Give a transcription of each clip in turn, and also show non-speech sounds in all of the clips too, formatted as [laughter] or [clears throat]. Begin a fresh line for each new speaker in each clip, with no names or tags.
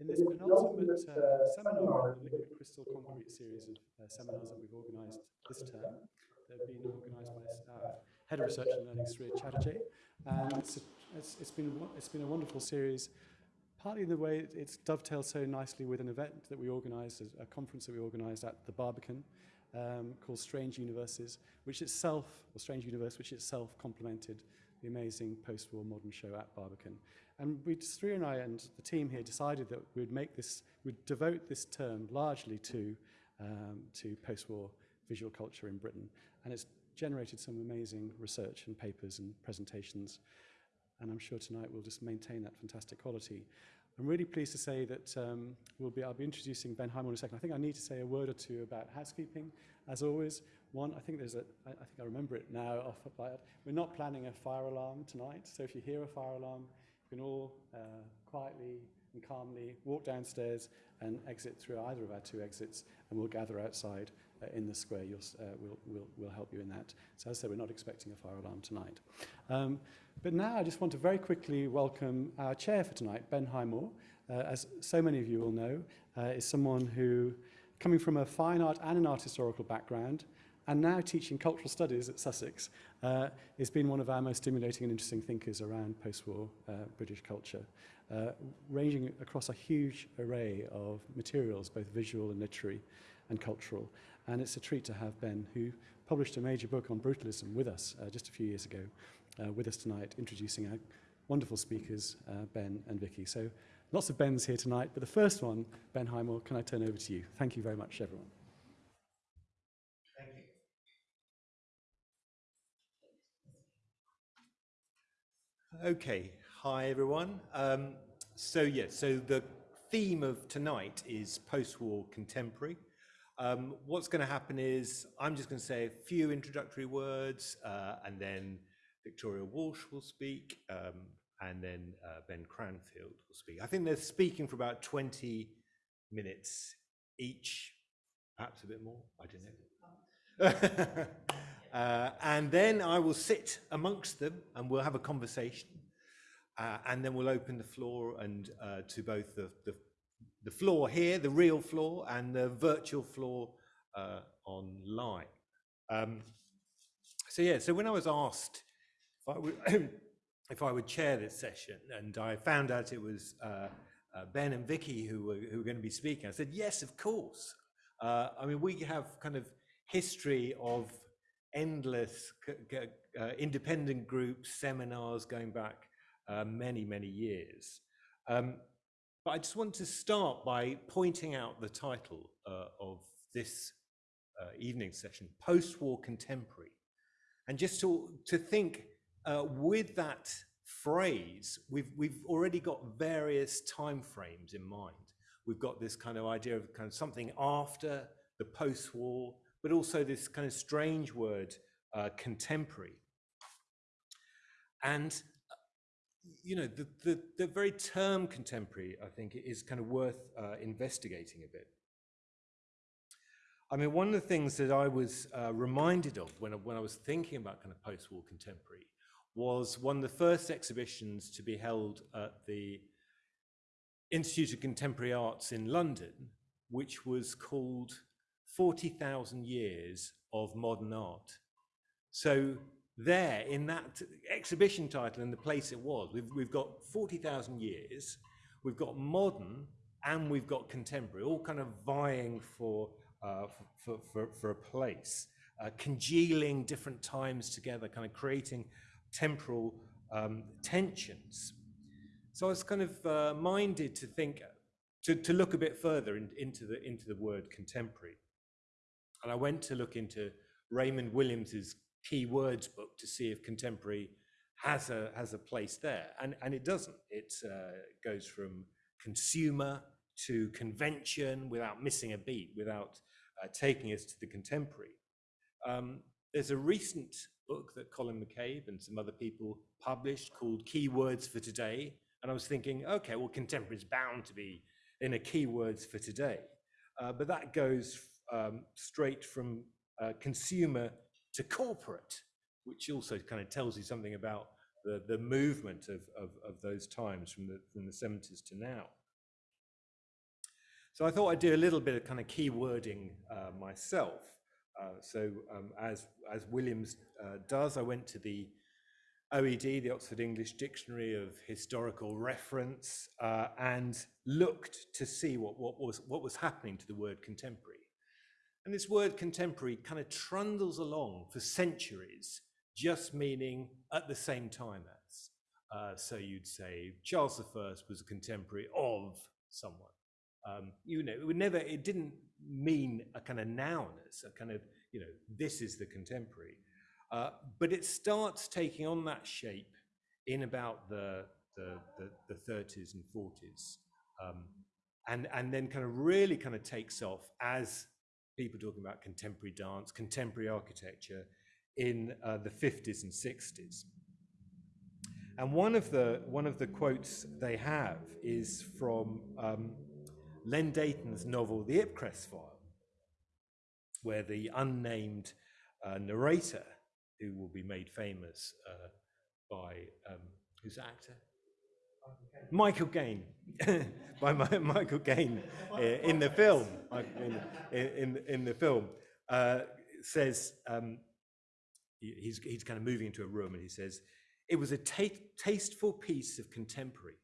In this penultimate uh, seminar in the Liquid Crystal Concrete series of uh, seminars that we've organised this term, they've been organised by our Head of Research and Learning, Sri Chatterjee, and it's, it's, it's, been, it's been a wonderful series, partly in the way it's dovetailed so nicely with an event that we organised, a conference that we organised at the Barbican, um, called Strange Universes, which itself, or Strange Universe, which itself complemented the amazing post-war modern show at Barbican. And we, Sri and I and the team here decided that we'd make this, we'd devote this term largely to, um, to post-war visual culture in Britain. And it's generated some amazing research and papers and presentations. And I'm sure tonight we'll just maintain that fantastic quality. I'm really pleased to say that um, we'll be, I'll be introducing Ben Hyman in a second. I think I need to say a word or two about housekeeping, as always. One, I think there's a, I, I think I remember it now off. We're not planning a fire alarm tonight, so if you hear a fire alarm, you can all uh, quietly and calmly walk downstairs and exit through either of our two exits, and we'll gather outside uh, in the square. You'll, uh, we'll, we'll, we'll help you in that. So as I said, we're not expecting a fire alarm tonight. Um, but now I just want to very quickly welcome our chair for tonight, Ben Highmore. Uh, as so many of you will know, uh, is someone who, coming from a fine art and an art historical background, and now teaching cultural studies at Sussex, uh, has been one of our most stimulating and interesting thinkers around post-war uh, British culture, uh, ranging across a huge array of materials, both visual and literary and cultural. And it's a treat to have Ben, who published a major book on brutalism with us uh, just a few years ago, uh, with us tonight, introducing our wonderful speakers, uh, Ben and Vicky. So lots of Bens here tonight, but the first one, Ben Highmore, can I turn over to you? Thank you very much, everyone.
Okay, hi everyone. Um, so yeah, so the theme of tonight is post-war contemporary. Um, what's going to happen is I'm just going to say a few introductory words uh, and then Victoria Walsh will speak um, and then uh, Ben Cranfield will speak. I think they're speaking for about 20 minutes each, perhaps a bit more, I don't know. [laughs] Uh, and then I will sit amongst them and we'll have a conversation. Uh, and then we'll open the floor and uh, to both the, the, the, floor here, the real floor, and the virtual floor uh, online. Um, so yeah, so when I was asked if I would, [clears throat] if I would chair this session, and I found out it was uh, uh, Ben and Vicky who were, who were going to be speaking, I said, yes, of course. I mean, we have kind of history of endless uh, independent groups, seminars going back uh, many, many years. Um, but I just want to start by pointing out the title uh, of this uh, evening session, Post-War Contemporary. And just to, to think uh, with that phrase, we've, we've already got various time frames in mind. We've got this kind of idea of kind of something after the post-war, but also this kind of strange word, uh, contemporary. And, you know, the, the, the, very term contemporary, I think, is kind of worth uh, investigating a bit. I mean, one of the things that I was uh, reminded of when I, when I was thinking about kind of post-war contemporary was one of the first exhibitions to be held at the Institute of Contemporary Arts in London, which was called 40,000 years of modern art. So there, in that exhibition title and the place it was, we've, we've got 40,000 years, we've got modern, and we've got contemporary, all kind of vying for, uh, for, for, for, a place, uh, congealing different times together, kind of creating temporal um, tensions. So I was kind of uh, minded to think, to, to look a bit further in, into, the, into the word contemporary. And I went to look into Raymond Williams's key words book to see if contemporary has a has a place there, and and it doesn't. It uh, goes from consumer to convention without missing a beat, without uh, taking us to the contemporary. Um, there's a recent book that Colin MacCabe and some other people published called Keywords for Today, and I was thinking, okay, well, contemporary is bound to be in a keywords for today, uh, but that goes um, straight from uh, consumer to corporate, which also kind of tells you something about the, the movement of, of, of those times from the, from the 70s to now. So I thought I'd do a little bit of kind of key wording uh, myself. Uh, so um, as, as Williams uh, does, I went to the OED, the Oxford English Dictionary of Historical Reference, uh, and looked to see what, what, was, what was happening to the word contemporary. And this word contemporary kind of trundles along for centuries, just meaning at the same time as. Uh, so you'd say Charles I was a contemporary of someone. Um, you know, it would never, it didn't mean a kind of noun as a kind of, you know, this is the contemporary. Uh, but it starts taking on that shape in about the, the, the, the 30s and 40s. Um, and, and then kind of really kind of takes off as people talking about contemporary dance, contemporary architecture in uh, the 50s and 60s. And one of the, one of the quotes they have is from um, Len Deighton's novel, The Ipcress File, where the unnamed uh, narrator who will be made famous uh, by um, who's actor? Michael Caine, [laughs] by Michael Caine uh, in the film, in, in, in the film, uh, says, um, he's, he's kind of moving into a room and he says, it was a tasteful piece of contemporary.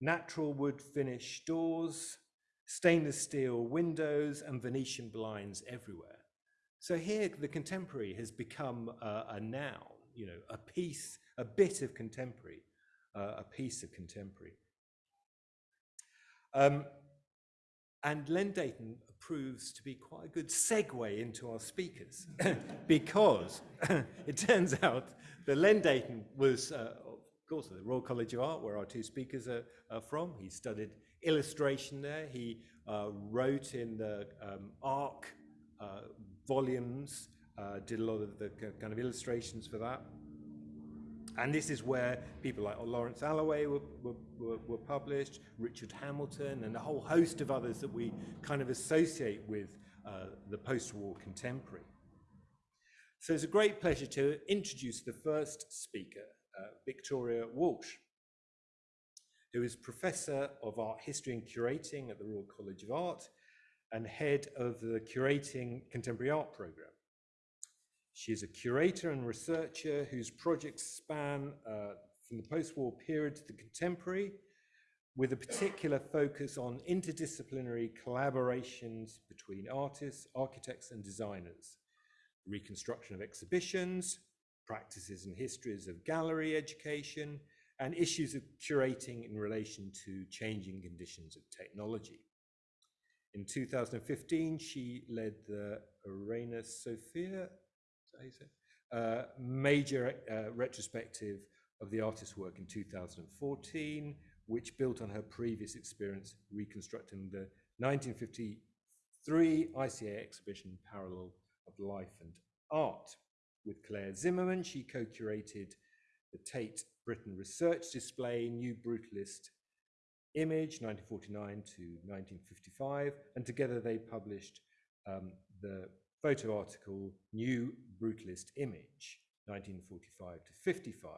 Natural wood finish doors, stainless steel windows and Venetian blinds everywhere. So here, the contemporary has become a noun, you know, a piece, a bit of contemporary, uh, a piece of contemporary. Um, and Len Deighton proves to be quite a good segue into our speakers [laughs] because [laughs] it turns out that Len Deighton was, uh, of course, at the Royal College of Art, where our two speakers are, are from. He studied illustration there. He uh, wrote in the um, ARK uh, volumes, uh, did a lot of the kind of illustrations for that. And this is where people like Lawrence Alloway were, were, were, published, Richard Hamilton, and a whole host of others that we kind of associate with uh, the post-war contemporary. So it's a great pleasure to introduce the first speaker, uh, Victoria Walsh, who is Professor of Art History and Curating at the Royal College of Art and head of the Curating Contemporary Art Programme. She is a curator and researcher whose projects span uh, from the post-war period to the contemporary, with a particular focus on interdisciplinary collaborations between artists, architects and designers, reconstruction of exhibitions, practices and histories of gallery education, and issues of curating in relation to changing conditions of technology. In 2015, she led the Reina Sofia uh, major uh, retrospective of the artist's work in 2014, which built on her previous experience reconstructing the 1953 ICA exhibition Parallel of Life and Art. With Claire Zimmerman, she co-curated the Tate Britain Research Display, New Brutalist Image, 1949 to 1955, and together they published um, the photo article New Brutalist Image, 1945 to 55.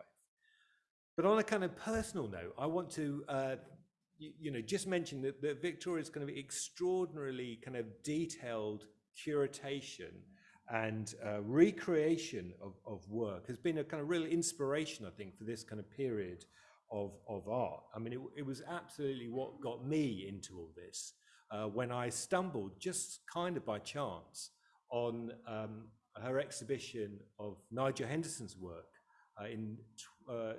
But on a kind of personal note, I want to, uh, you, you, know, just mention that, that Victoria's kind of extraordinarily kind of detailed curation and uh, recreation of, of work has been a kind of real inspiration, I think, for this kind of period of, of art. I mean, it, it was absolutely what got me into all this uh, when I stumbled just kind of by chance on um, her exhibition of Nigel Henderson's work uh, in uh,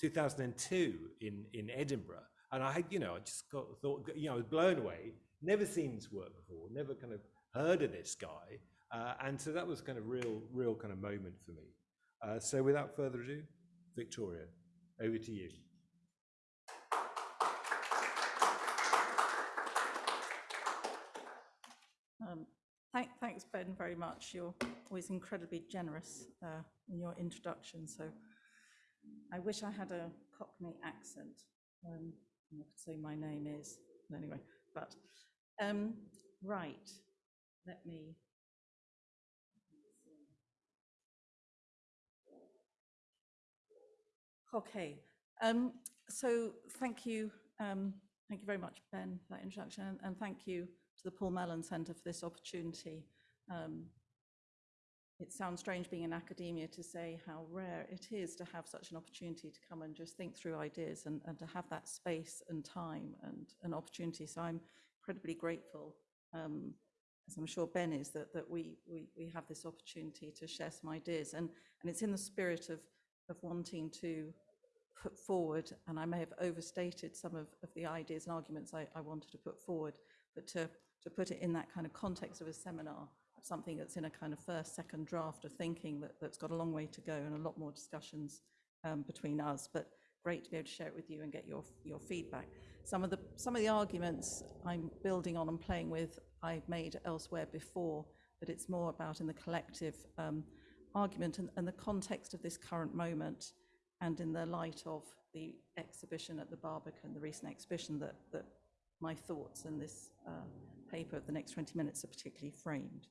2002 in, in Edinburgh. And I had, you know, I just got, thought, you know, I was blown away, never seen his work before, never kind of heard of this guy. Uh, and so that was kind of real, real kind of moment for me. Uh, so without further ado, Victoria. Over to you.
Um, thank, thanks, Ben, very much. You're always incredibly generous uh, in your introduction. So I wish I had a Cockney accent. Um, I could say my name is, anyway, but um, right, let me Okay, um, so thank you, um, thank you very much, Ben, for that introduction, and, and thank you to the Paul Mellon Centre for this opportunity. Um, it sounds strange being in academia to say how rare it is to have such an opportunity to come and just think through ideas and, and to have that space and time and an opportunity. So I'm incredibly grateful, um, as I'm sure Ben is, that, that we, we, we have this opportunity to share some ideas. And, and it's in the spirit of, of wanting to put forward, and I may have overstated some of, of the ideas and arguments I, I wanted to put forward, but to, to put it in that kind of context of a seminar something that's in a kind of first, second draft of thinking that, that's got a long way to go and a lot more discussions um, between us, but great to be able to share it with you and get your, your feedback. Some of, the, some of the arguments I'm building on and playing with, I've made elsewhere before, but it's more about in the collective um, argument and, and the context of this current moment and in the light of the exhibition at the Barbican, the recent exhibition that, that my thoughts and this uh, paper of the next 20 minutes are particularly framed.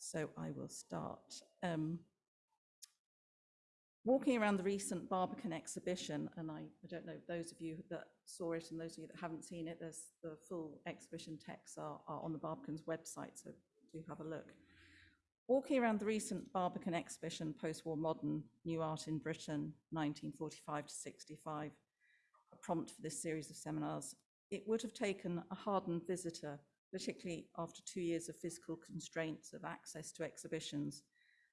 So I will start. Um, walking around the recent Barbican exhibition, and I, I, don't know those of you that saw it and those of you that haven't seen it, there's the full exhibition texts are, are on the Barbican's website, so do have a look. Walking around the recent Barbican exhibition, Post-War Modern, New Art in Britain, 1945 to 65, a prompt for this series of seminars, it would have taken a hardened visitor particularly after two years of physical constraints of access to exhibitions,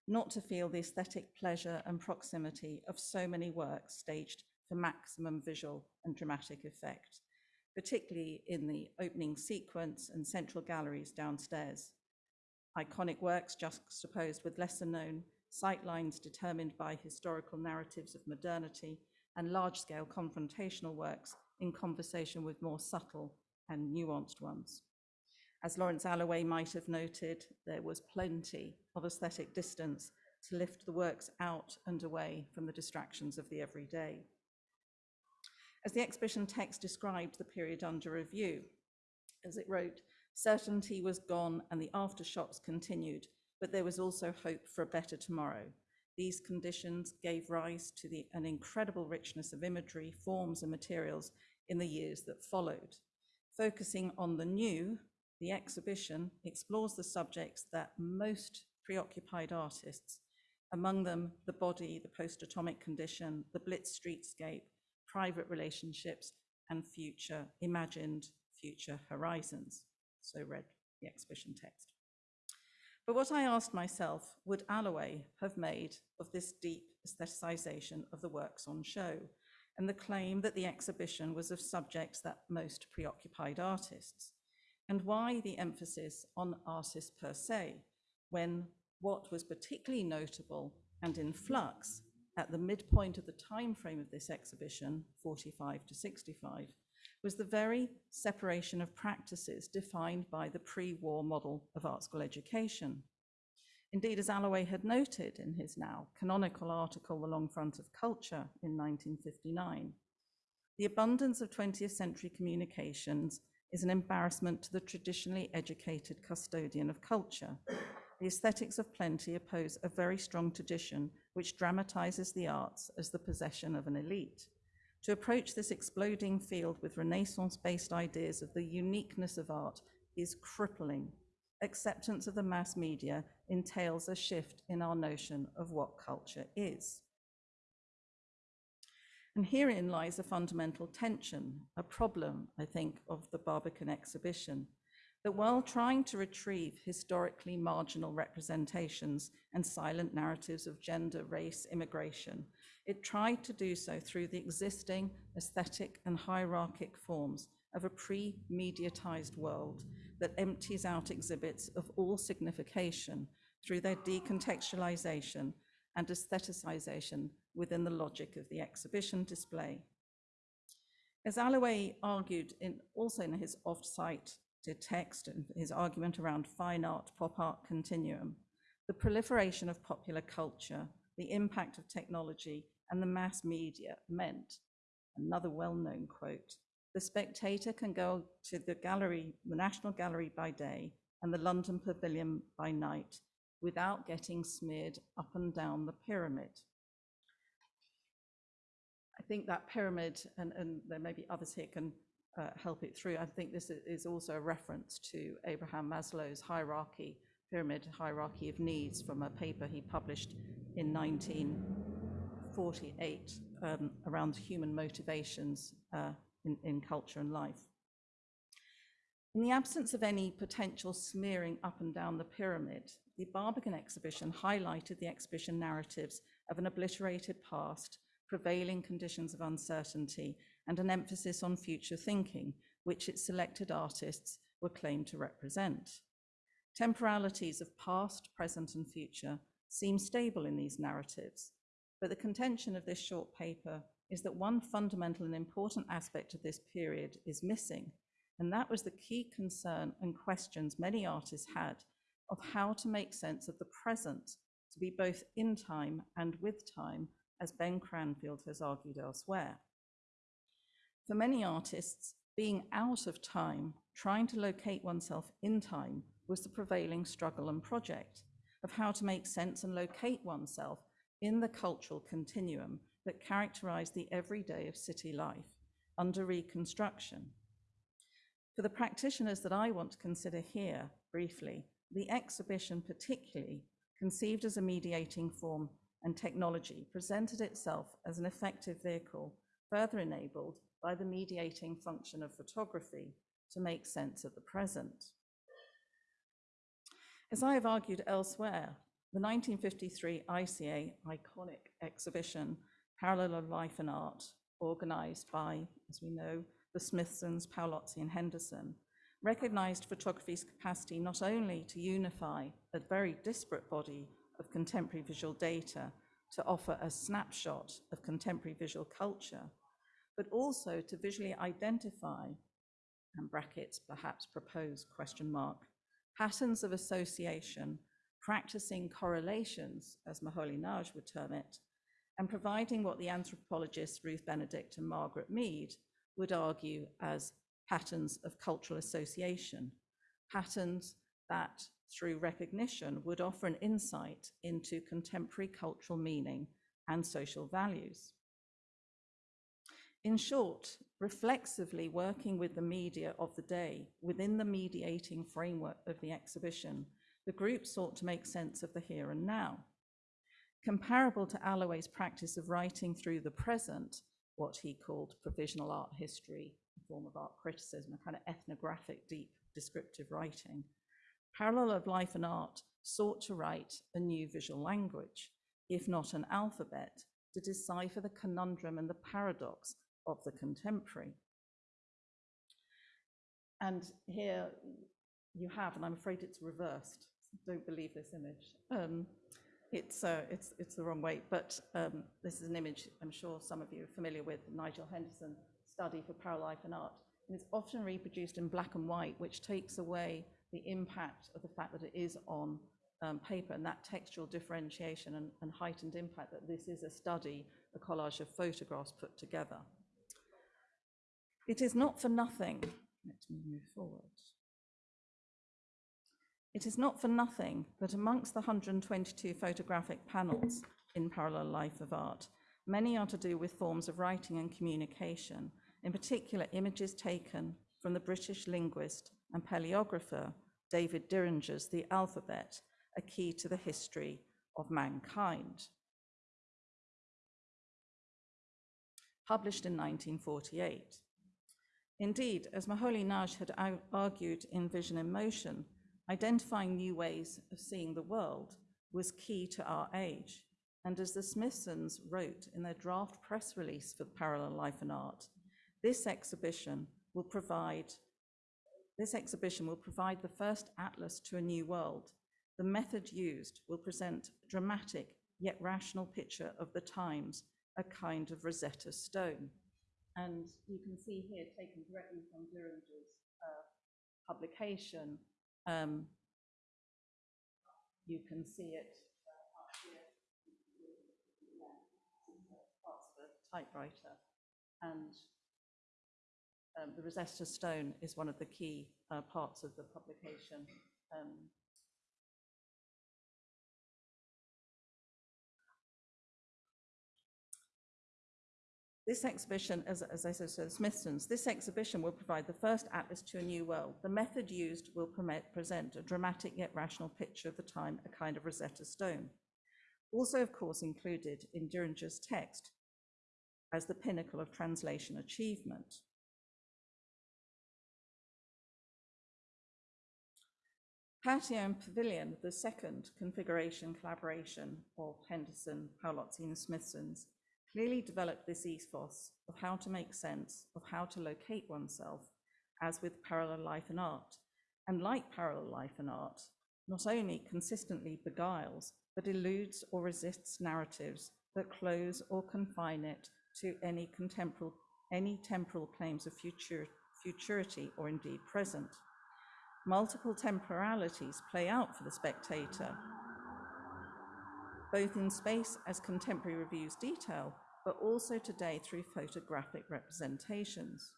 not to feel the aesthetic pleasure and proximity of so many works staged for maximum visual and dramatic effect, particularly in the opening sequence and central galleries downstairs. Iconic works juxtaposed with lesser known sightlines determined by historical narratives of modernity and large-scale confrontational works in conversation with more subtle and nuanced ones. As Lawrence Alloway might have noted, there was plenty of aesthetic distance to lift the works out and away from the distractions of the everyday. As the exhibition text described the period under review, as it wrote, certainty was gone and the aftershocks continued, but there was also hope for a better tomorrow. These conditions gave rise to the, an incredible richness of imagery, forms and materials in the years that followed. Focusing on the new, the exhibition explores the subjects that most preoccupied artists, among them the body, the post-atomic condition, the blitz streetscape, private relationships, and future, imagined future horizons. So read the exhibition text. But what I asked myself, would Alloway have made of this deep aestheticization of the works on show and the claim that the exhibition was of subjects that most preoccupied artists? And why the emphasis on artists per se, when what was particularly notable and in flux at the midpoint of the time frame of this exhibition, 45 to 65, was the very separation of practices defined by the pre-war model of art school education. Indeed, as Alloway had noted in his now canonical article, The Long Front of Culture in 1959, the abundance of 20th century communications is an embarrassment to the traditionally educated custodian of culture. The aesthetics of plenty oppose a very strong tradition which dramatizes the arts as the possession of an elite. To approach this exploding field with Renaissance-based ideas of the uniqueness of art is crippling. Acceptance of the mass media entails a shift in our notion of what culture is. And herein lies a fundamental tension, a problem, I think, of the Barbican exhibition, that while trying to retrieve historically marginal representations and silent narratives of gender, race, immigration, it tried to do so through the existing aesthetic and hierarchic forms of a pre-mediatized world that empties out exhibits of all signification through their decontextualization and aestheticization within the logic of the exhibition display. As Alloway argued in, also in his off-site text and his argument around fine art, pop art continuum, the proliferation of popular culture, the impact of technology and the mass media meant, another well-known quote, the spectator can go to the gallery, the National Gallery by day and the London Pavilion by night without getting smeared up and down the pyramid. I think that pyramid, and, and there may be others here can uh, help it through. I think this is also a reference to Abraham Maslow's hierarchy, pyramid hierarchy of needs from a paper he published in 1948 um, around human motivations uh, in, in culture and life. In the absence of any potential smearing up and down the pyramid, the Barbican exhibition highlighted the exhibition narratives of an obliterated past, prevailing conditions of uncertainty, and an emphasis on future thinking, which its selected artists were claimed to represent. Temporalities of past, present, and future seem stable in these narratives, but the contention of this short paper is that one fundamental and important aspect of this period is missing, and that was the key concern and questions many artists had of how to make sense of the present to be both in time and with time, as Ben Cranfield has argued elsewhere. For many artists, being out of time, trying to locate oneself in time, was the prevailing struggle and project of how to make sense and locate oneself in the cultural continuum that characterized the everyday of city life under Reconstruction. For the practitioners that I want to consider here briefly, the exhibition particularly conceived as a mediating form and technology presented itself as an effective vehicle, further enabled by the mediating function of photography to make sense of the present. As I have argued elsewhere, the 1953 ICA iconic exhibition, Parallel of Life and Art, organized by, as we know, the Smithsons, Paolozzi and Henderson, recognized photography's capacity not only to unify a very disparate body of contemporary visual data to offer a snapshot of contemporary visual culture, but also to visually identify, and brackets perhaps propose question mark, patterns of association, practicing correlations, as Moholy-Nagy would term it, and providing what the anthropologists Ruth Benedict and Margaret Mead would argue as patterns of cultural association, patterns that through recognition would offer an insight into contemporary cultural meaning and social values. In short, reflexively working with the media of the day within the mediating framework of the exhibition, the group sought to make sense of the here and now. Comparable to Alloway's practice of writing through the present, what he called provisional art history, a form of art criticism, a kind of ethnographic, deep descriptive writing. Parallel of Life and Art sought to write a new visual language, if not an alphabet, to decipher the conundrum and the paradox of the contemporary. And here you have, and I'm afraid it's reversed. Don't believe this image. Um, it's, uh, it's, it's the wrong way, but um, this is an image I'm sure some of you are familiar with, Nigel Henderson study for Parallel Life and Art. And it's often reproduced in black and white, which takes away the impact of the fact that it is on um, paper and that textual differentiation and, and heightened impact that this is a study, a collage of photographs put together. It is not for nothing, let me move forward. It is not for nothing that amongst the 122 photographic panels in Parallel Life of Art, many are to do with forms of writing and communication, in particular images taken from the British linguist and paleographer David Diringer's The Alphabet, a key to the history of mankind. Published in 1948. Indeed, as Moholy-Nagy had argued in Vision in Motion, identifying new ways of seeing the world was key to our age. And as the Smithsons wrote in their draft press release for Parallel Life and Art, this exhibition will provide this exhibition will provide the first atlas to a new world. The method used will present a dramatic yet rational picture of the times, a kind of Rosetta Stone. And you can see here, taken directly from Diringer's uh, publication, um, you can see it uh, up here. Yeah, Parts of a typewriter. And um, the Rosetta Stone is one of the key uh, parts of the publication. Um, This exhibition, as, as I said, so Smithson's, this exhibition will provide the first atlas to a new world. The method used will permit, present a dramatic yet rational picture of the time, a kind of Rosetta Stone. Also, of course, included in Diringer's text as the pinnacle of translation achievement. Patio and Pavilion, the second configuration collaboration of Henderson, Paolozzi and Smithson's, clearly developed this ethos of how to make sense of how to locate oneself, as with parallel life and art. And like parallel life and art, not only consistently beguiles, but eludes or resists narratives that close or confine it to any any temporal claims of future, futurity or indeed present. Multiple temporalities play out for the spectator, both in space as contemporary reviews detail, but also today through photographic representations.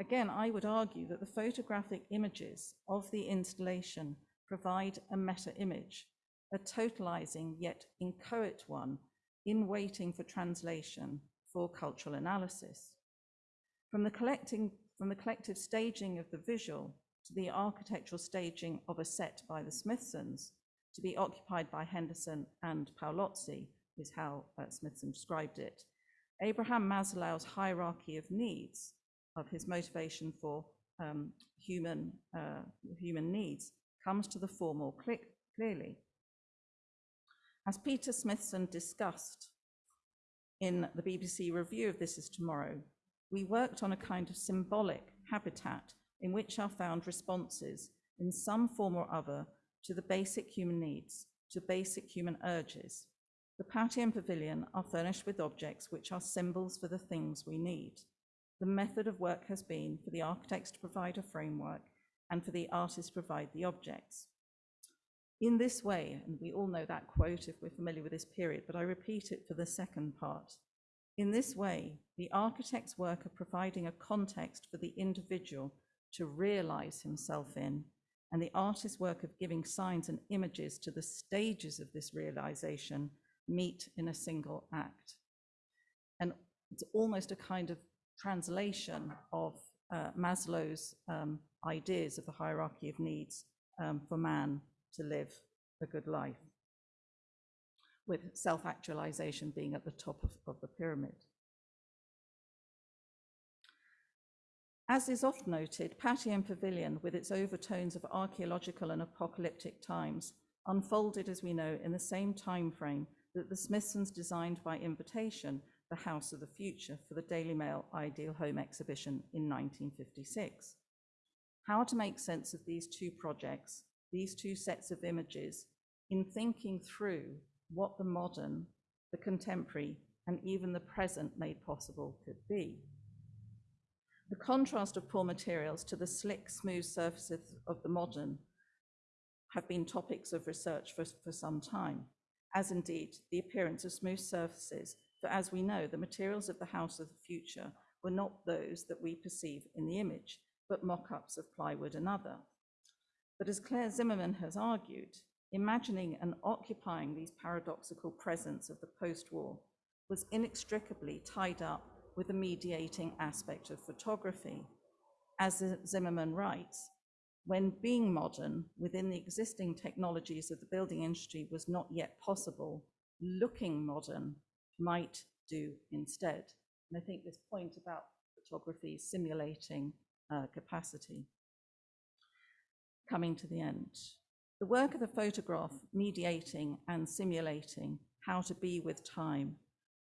Again, I would argue that the photographic images of the installation provide a meta image, a totalizing yet inchoate one in waiting for translation for cultural analysis. From the, collecting, from the collective staging of the visual to the architectural staging of a set by the Smithsons, to be occupied by Henderson and Paolozzi, is how uh, Smithson described it. Abraham Maslow's hierarchy of needs, of his motivation for um, human, uh, human needs, comes to the fore more clearly. As Peter Smithson discussed in the BBC review of This Is Tomorrow, we worked on a kind of symbolic habitat in which are found responses in some form or other to the basic human needs, to basic human urges. The patio and pavilion are furnished with objects which are symbols for the things we need. The method of work has been for the architects to provide a framework and for the artists to provide the objects. In this way, and we all know that quote if we're familiar with this period, but I repeat it for the second part. In this way, the architect's work of providing a context for the individual to realize himself in, and the artist's work of giving signs and images to the stages of this realization meet in a single act. And it's almost a kind of translation of uh, Maslow's um, ideas of the hierarchy of needs um, for man to live a good life, with self-actualization being at the top of, of the pyramid. As is oft noted, Patio and Pavilion, with its overtones of archaeological and apocalyptic times, unfolded, as we know, in the same time frame that the Smithsons designed by invitation the House of the Future for the Daily Mail Ideal Home exhibition in 1956. How to make sense of these two projects, these two sets of images, in thinking through what the modern, the contemporary, and even the present made possible could be. The contrast of poor materials to the slick, smooth surfaces of the modern have been topics of research for, for some time, as indeed the appearance of smooth surfaces, for as we know, the materials of the house of the future were not those that we perceive in the image, but mock-ups of plywood and other. But as Claire Zimmerman has argued, imagining and occupying these paradoxical presents of the post-war was inextricably tied up with the mediating aspect of photography. As Zimmerman writes, when being modern within the existing technologies of the building industry was not yet possible, looking modern might do instead. And I think this point about photography simulating uh, capacity. Coming to the end. The work of the photograph mediating and simulating how to be with time,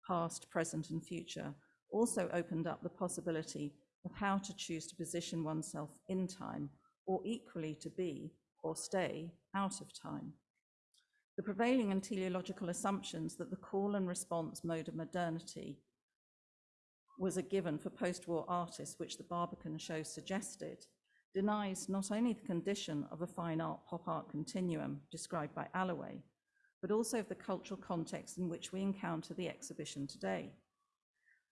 past, present, and future, also opened up the possibility of how to choose to position oneself in time or equally to be or stay out of time. The prevailing and teleological assumptions that the call and response mode of modernity was a given for post-war artists, which the Barbican show suggested, denies not only the condition of a fine art pop art continuum described by Alloway, but also of the cultural context in which we encounter the exhibition today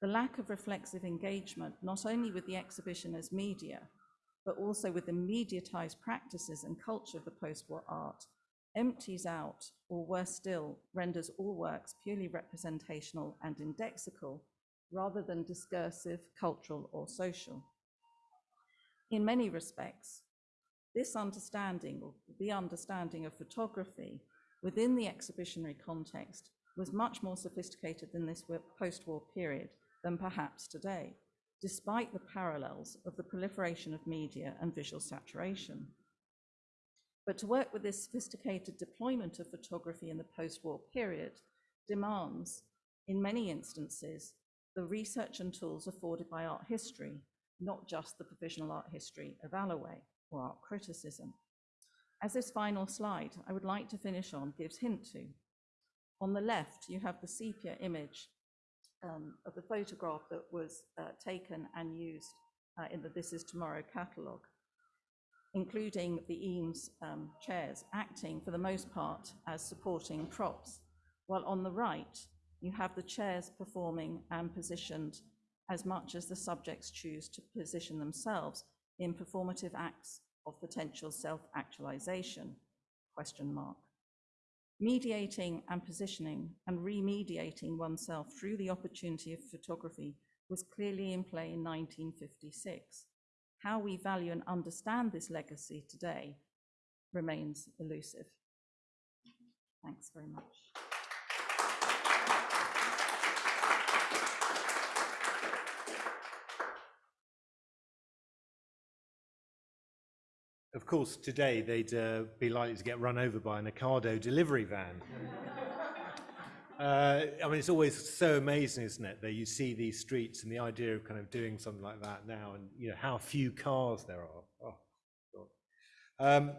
the lack of reflexive engagement, not only with the exhibition as media, but also with the mediatized practices and culture of the post-war art, empties out, or worse still, renders all works purely representational and indexical, rather than discursive, cultural, or social. In many respects, this understanding, or the understanding of photography within the exhibitionary context, was much more sophisticated than this post-war period than perhaps today, despite the parallels of the proliferation of media and visual saturation. But to work with this sophisticated deployment of photography in the post-war period demands, in many instances, the research and tools afforded by art history, not just the provisional art history of Alloway or art criticism. As this final slide I would like to finish on gives hint to, on the left, you have the sepia image um, of the photograph that was uh, taken and used uh, in the This Is Tomorrow catalogue, including the Eames um, chairs acting for the most part as supporting props, while on the right, you have the chairs performing and positioned as much as the subjects choose to position themselves in performative acts of potential self-actualization, question mark. Mediating and positioning and remediating oneself through the opportunity of photography was clearly in play in 1956. How we value and understand this legacy today remains elusive. Thanks very much.
Of course, today they'd uh, be likely to get run over by an Ocado delivery van. [laughs] uh, I mean, it's always so amazing, isn't it, that you see these streets and the idea of kind of doing something like that now, and you know how few cars there are. Oh, God. Um,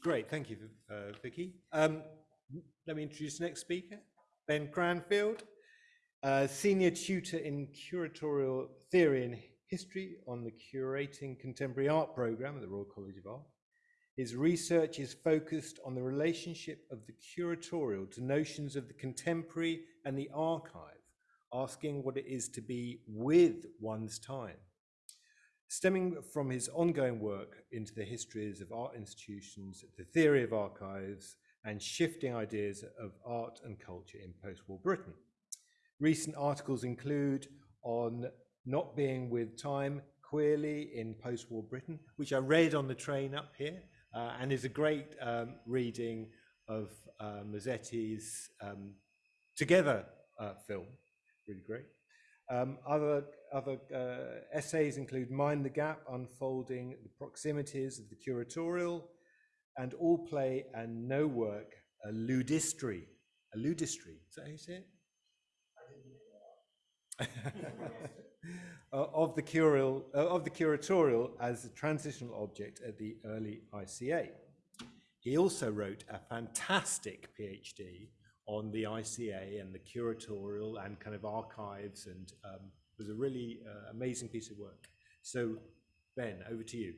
great, thank you, uh, Vicky. Um, let me introduce the next speaker, Ben Cranfield, uh, senior tutor in curatorial theory and history on the Curating Contemporary Art programme at the Royal College of Art. His research is focused on the relationship of the curatorial to notions of the contemporary and the archive, asking what it is to be with one's time. Stemming from his ongoing work into the histories of art institutions, the theory of archives, and shifting ideas of art and culture in post-war Britain. Recent articles include on not being with time queerly in post-war Britain, which I read on the train up here, uh, and is a great um, reading of uh, Mazzetti's um, Together uh, film, really great. Um, other other uh, essays include Mind the Gap, unfolding the proximities of the curatorial, and all play and no work, a ludistry. A ludistry, is that how you say it? [laughs] [laughs] uh, of, the curial, uh, of the curatorial as a transitional object at the early ICA. He also wrote a fantastic PhD on the ICA and the curatorial and kind of archives and um, was a really uh, amazing piece of work. So Ben, over to you.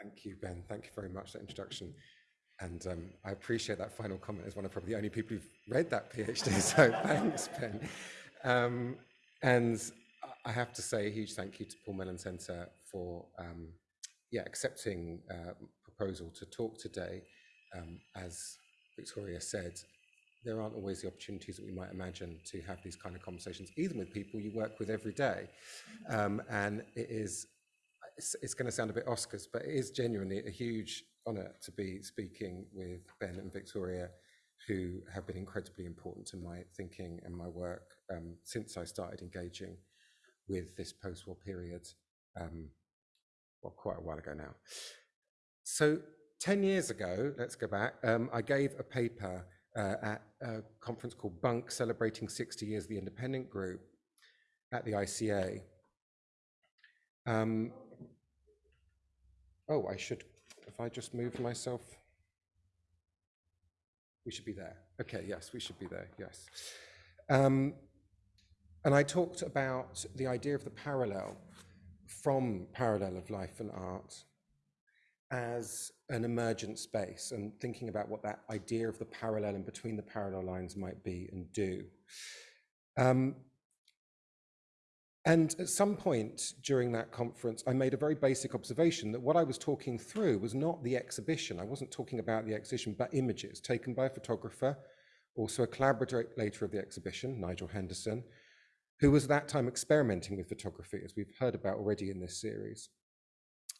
Thank you, Ben. Thank you very much for that introduction. And um, I appreciate that final comment as one of probably the only people who've read that PhD. [laughs] So thanks, Ben. Um, and I have to say a huge thank you to Paul Mellon Centre for um, yeah, accepting uh, proposal to talk today. Um, as Victoria said, there aren't always the opportunities that we might imagine to have these kind of conversations, even with people you work with every day. Um, and it is, it's, it's going to sound a bit Oscars, but it is genuinely a huge honour to be speaking with Ben and Victoria, who have been incredibly important to my thinking and my work um, since I started engaging with this post-war period, um, well, quite a while ago now. So 10 years ago, let's go back, um, I gave a paper uh, at a conference called Bunk, celebrating 60 years of the independent group at the ICA. Um, oh, I should if I just move myself, we should be there. Okay, yes, we should be there, yes. Um, and I talked about the idea of the parallel from parallel of life and art as an emergent space and thinking about what that idea of the parallel and between the parallel lines might be and do. Um, And at some point during that conference, I made a very basic observation that what I was talking through was not the exhibition. I wasn't talking about the exhibition, but images taken by a photographer, also a collaborator of the exhibition, Nigel Henderson, who was at that time experimenting with photography, as we've heard about already in this series.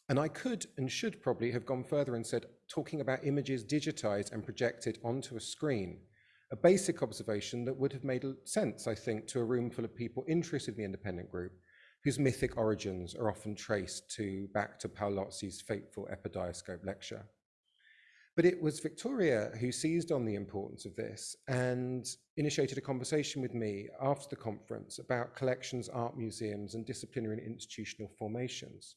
And I could and should probably have gone further and said, talking about images digitized and projected onto a screen a basic observation that would have made sense, I think, to a room full of people interested in the independent group, whose mythic origins are often traced to back to Paolozzi's fateful epidiascope lecture. But it was Victoria who seized on the importance of this and initiated a conversation with me after the conference about collections, art museums, and disciplinary and institutional formations.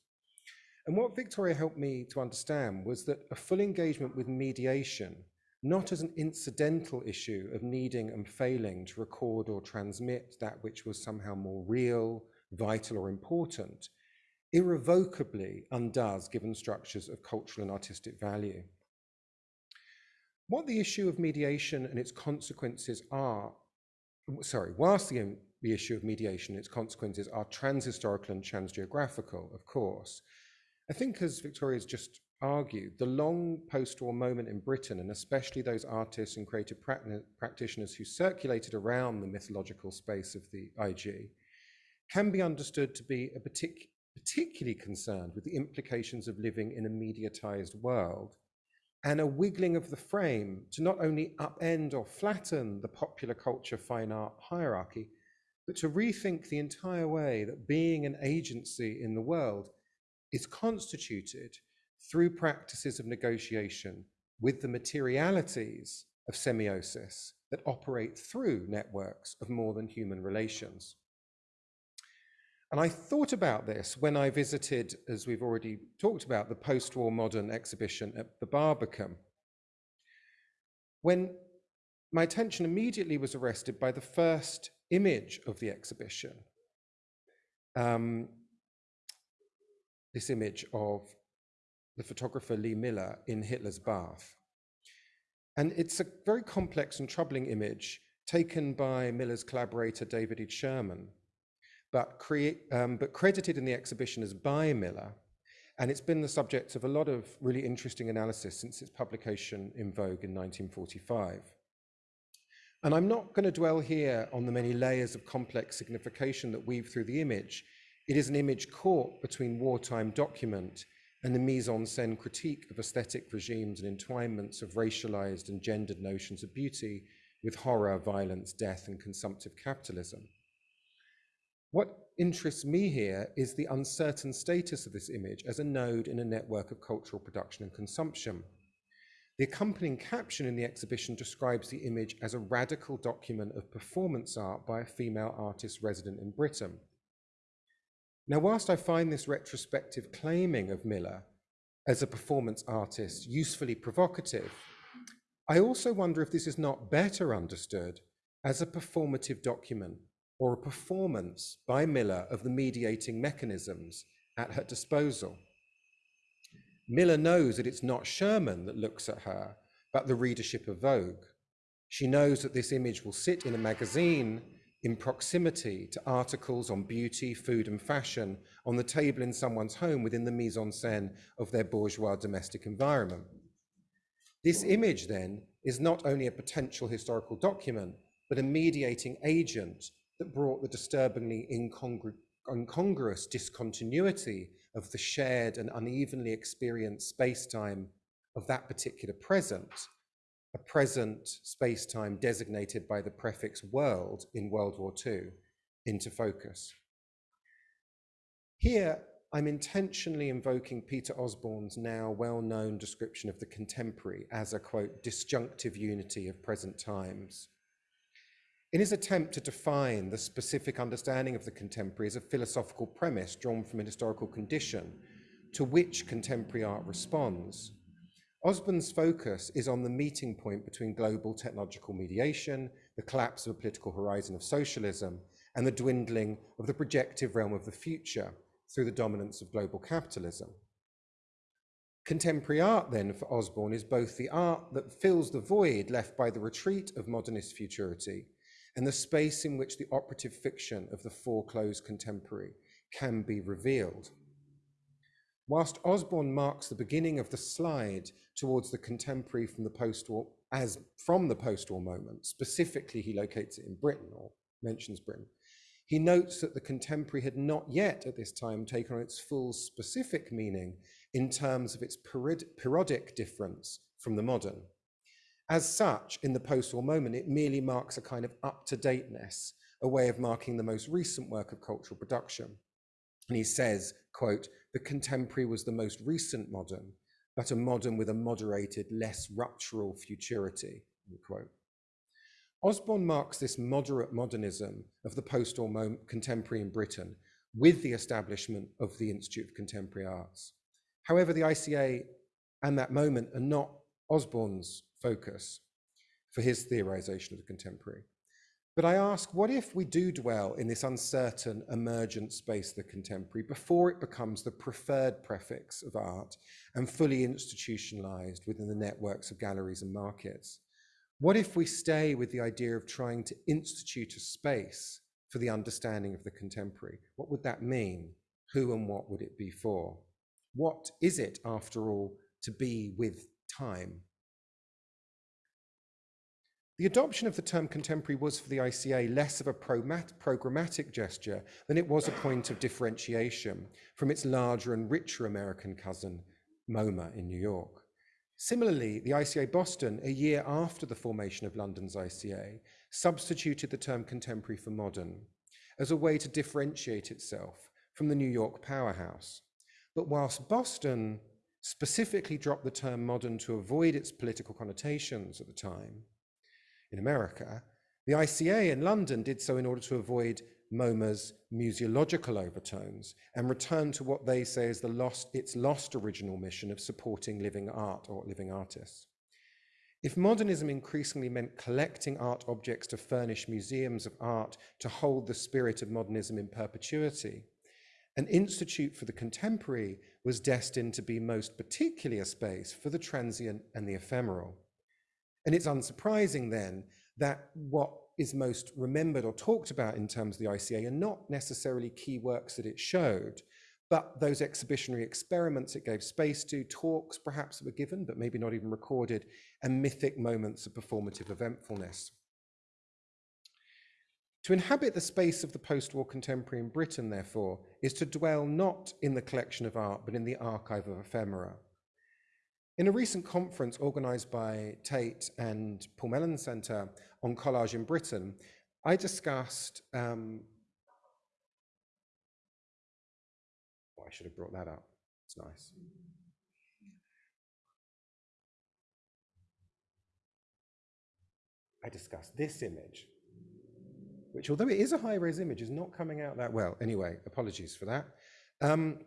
And what Victoria helped me to understand was that a full engagement with mediation not as an incidental issue of needing and failing to record or transmit that which was somehow more real, vital, or important, irrevocably undoes given structures of cultural and artistic value. What the issue of mediation and its consequences are, sorry, whilst the, um, the issue of mediation and its consequences are transhistorical and transgeographical, of course, I think as Victoria's just argued the long post-war moment in Britain, and especially those artists and creative practitioners who circulated around the mythological space of the IG, can be understood to be a partic particularly concerned with the implications of living in a mediatized world and a wiggling of the frame to not only upend or flatten the popular culture fine art hierarchy, but to rethink the entire way that being an agency in the world is constituted through practices of negotiation with the materialities of semiosis that operate through networks of more than human relations. And I thought about this when I visited, as we've already talked about, the post-war modern exhibition at the Barbican. When my attention immediately was arrested by the first image of the exhibition. Um, this image of the photographer Lee Miller in Hitler's bath. And it's a very complex and troubling image taken by Miller's collaborator David H. Scherman, but, um, but credited in the exhibition as by Miller. And it's been the subject of a lot of really interesting analysis since its publication in Vogue in 1945. And I'm not going to dwell here on the many layers of complex signification that weave through the image. It is an image caught between wartime document and the mise-en-scène critique of aesthetic regimes and entwinements of racialized and gendered notions of beauty with horror, violence, death, and consumptive capitalism. What interests me here is the uncertain status of this image as a node in a network of cultural production and consumption. The accompanying caption in the exhibition describes the image as a radical document of performance art by a female artist resident in Britain. Now, whilst I find this retrospective claiming of Miller as a performance artist usefully provocative, I also wonder if this is not better understood as a performative document or a performance by Miller of the mediating mechanisms at her disposal. Miller knows that it's not Scherman that looks at her, but the readership of Vogue. She knows that this image will sit in a magazine in proximity to articles on beauty, food, and fashion on the table in someone's home within the mise en scène of their bourgeois domestic environment. This image, then, is not only a potential historical document, but a mediating agent that brought the disturbingly incongru incongruous discontinuity of the shared and unevenly experienced space-time of that particular present a present space-time designated by the prefix world in World War II into focus. Here, I'm intentionally invoking Peter Osborne's now well-known description of the contemporary as a, quote, disjunctive unity of present times. In his attempt to define the specific understanding of the contemporary as a philosophical premise drawn from an historical condition to which contemporary art responds, Osborne's focus is on the meeting point between global technological mediation, the collapse of a political horizon of socialism, and the dwindling of the projective realm of the future through the dominance of global capitalism. Contemporary art, then, for Osborne is both the art that fills the void left by the retreat of modernist futurity and the space in which the operative fiction of the foreclosed contemporary can be revealed. Whilst Osborne marks the beginning of the slide towards the contemporary from the post-war, as from the post-war moment, specifically he locates it in Britain or mentions Britain, he notes that the contemporary had not yet at this time taken on its full specific meaning in terms of its periodic difference from the modern. As such, in the post-war moment, it merely marks a kind of up-to-dateness, a way of marking the most recent work of cultural production. And he says, quote, the contemporary was the most recent modern, but a modern with a moderated, less ruptural futurity, quote. Osborne marks this moderate modernism of the post-war contemporary in Britain with the establishment of the Institute of Contemporary Arts. However, the ICA and that moment are not Osborne's focus for his theorization of the contemporary. But I ask, what if we do dwell in this uncertain emergent space, the contemporary, before it becomes the preferred prefix of art and fully institutionalized within the networks of galleries and markets? What if we stay with the idea of trying to institute a space for the understanding of the contemporary? What would that mean? Who and what would it be for? What is it, after all, to be with time? The adoption of the term contemporary was for the ICA less of a programmatic gesture than it was a point of differentiation from its larger and richer American cousin, MoMA in New York. Similarly, the ICA Boston, a year after the formation of London's ICA, substituted the term contemporary for modern as a way to differentiate itself from the New York powerhouse. But whilst Boston specifically dropped the term modern to avoid its political connotations at the time, in America, the ICA in London did so in order to avoid MoMA's museological overtones and return to what they say is the lost, its lost original mission of supporting living art or living artists. If modernism increasingly meant collecting art objects to furnish museums of art to hold the spirit of modernism in perpetuity, an institute for the contemporary was destined to be most particularly a space for the transient and the ephemeral. And it's unsurprising then that what is most remembered or talked about in terms of the ICA are not necessarily key works that it showed, but those exhibitionary experiments it gave space to, talks perhaps that were given, but maybe not even recorded, and mythic moments of performative eventfulness. To inhabit the space of the post-war contemporary in Britain, therefore, is to dwell not in the collection of art, but in the archive of ephemera. In a recent conference organised by Tate and Paul Mellon Centre on collage in Britain, I discussed, um, oh, I should have brought that up, it's nice. I discussed this image, which although it is a high-res image, is not coming out that well. Anyway, apologies for that. Um,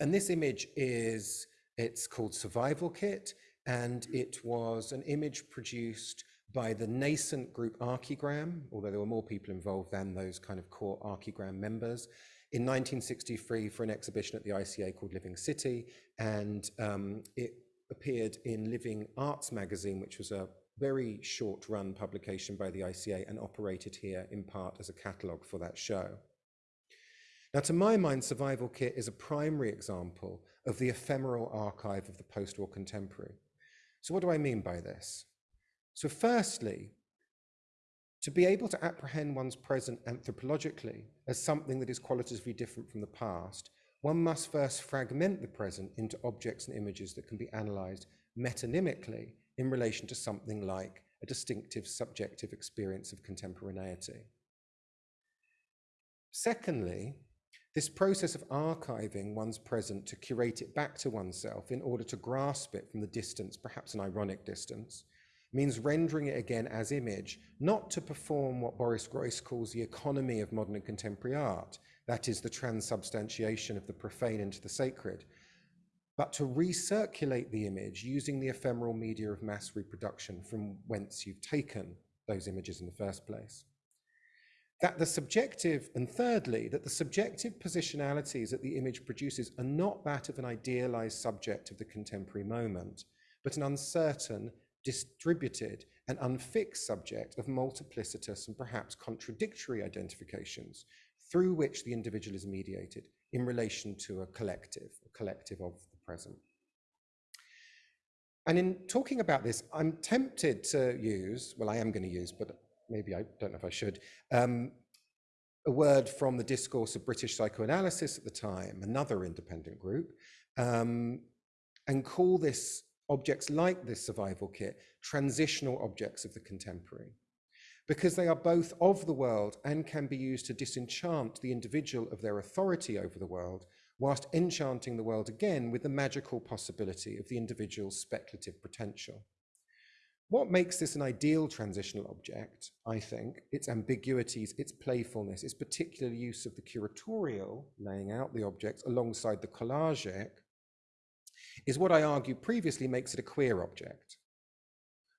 and this image is it's called Survival Kit, and it was an image produced by the nascent group Archigram, although there were more people involved than those kind of core Archigram members, in 1963 for an exhibition at the ICA called Living City, and um, it appeared in Living Arts magazine, which was a very short run publication by the ICA and operated here in part as a catalogue for that show. Now, to my mind, Survival Kit is a primary example of the ephemeral archive of the post-war contemporary. So what do I mean by this? So firstly, to be able to apprehend one's present anthropologically as something that is qualitatively different from the past, one must first fragment the present into objects and images that can be analyzed metonymically in relation to something like a distinctive subjective experience of contemporaneity. Secondly, this process of archiving one's present to curate it back to oneself in order to grasp it from the distance, perhaps an ironic distance, means rendering it again as image, not to perform what Boris Groys calls the economy of modern and contemporary art, that is the transubstantiation of the profane into the sacred, but to recirculate the image using the ephemeral media of mass reproduction from whence you've taken those images in the first place that the subjective, and thirdly, that the subjective positionalities that the image produces are not that of an idealized subject of the contemporary moment, but an uncertain, distributed, and unfixed subject of multiplicitous and perhaps contradictory identifications through which the individual is mediated in relation to a collective, a collective of the present. And in talking about this, I'm tempted to use, well, I am going to use, but maybe I don't know if I should, um, a word from the discourse of British psychoanalysis at the time, another independent group, um, and call this objects like this survival kit transitional objects of the contemporary because they are both of the world and can be used to disenchant the individual of their authority over the world, whilst enchanting the world again with the magical possibility of the individual's speculative potential. What makes this an ideal transitional object, I think, its ambiguities, its playfulness, its particular use of the curatorial, laying out the objects alongside the collagic, is what I argued previously makes it a queer object.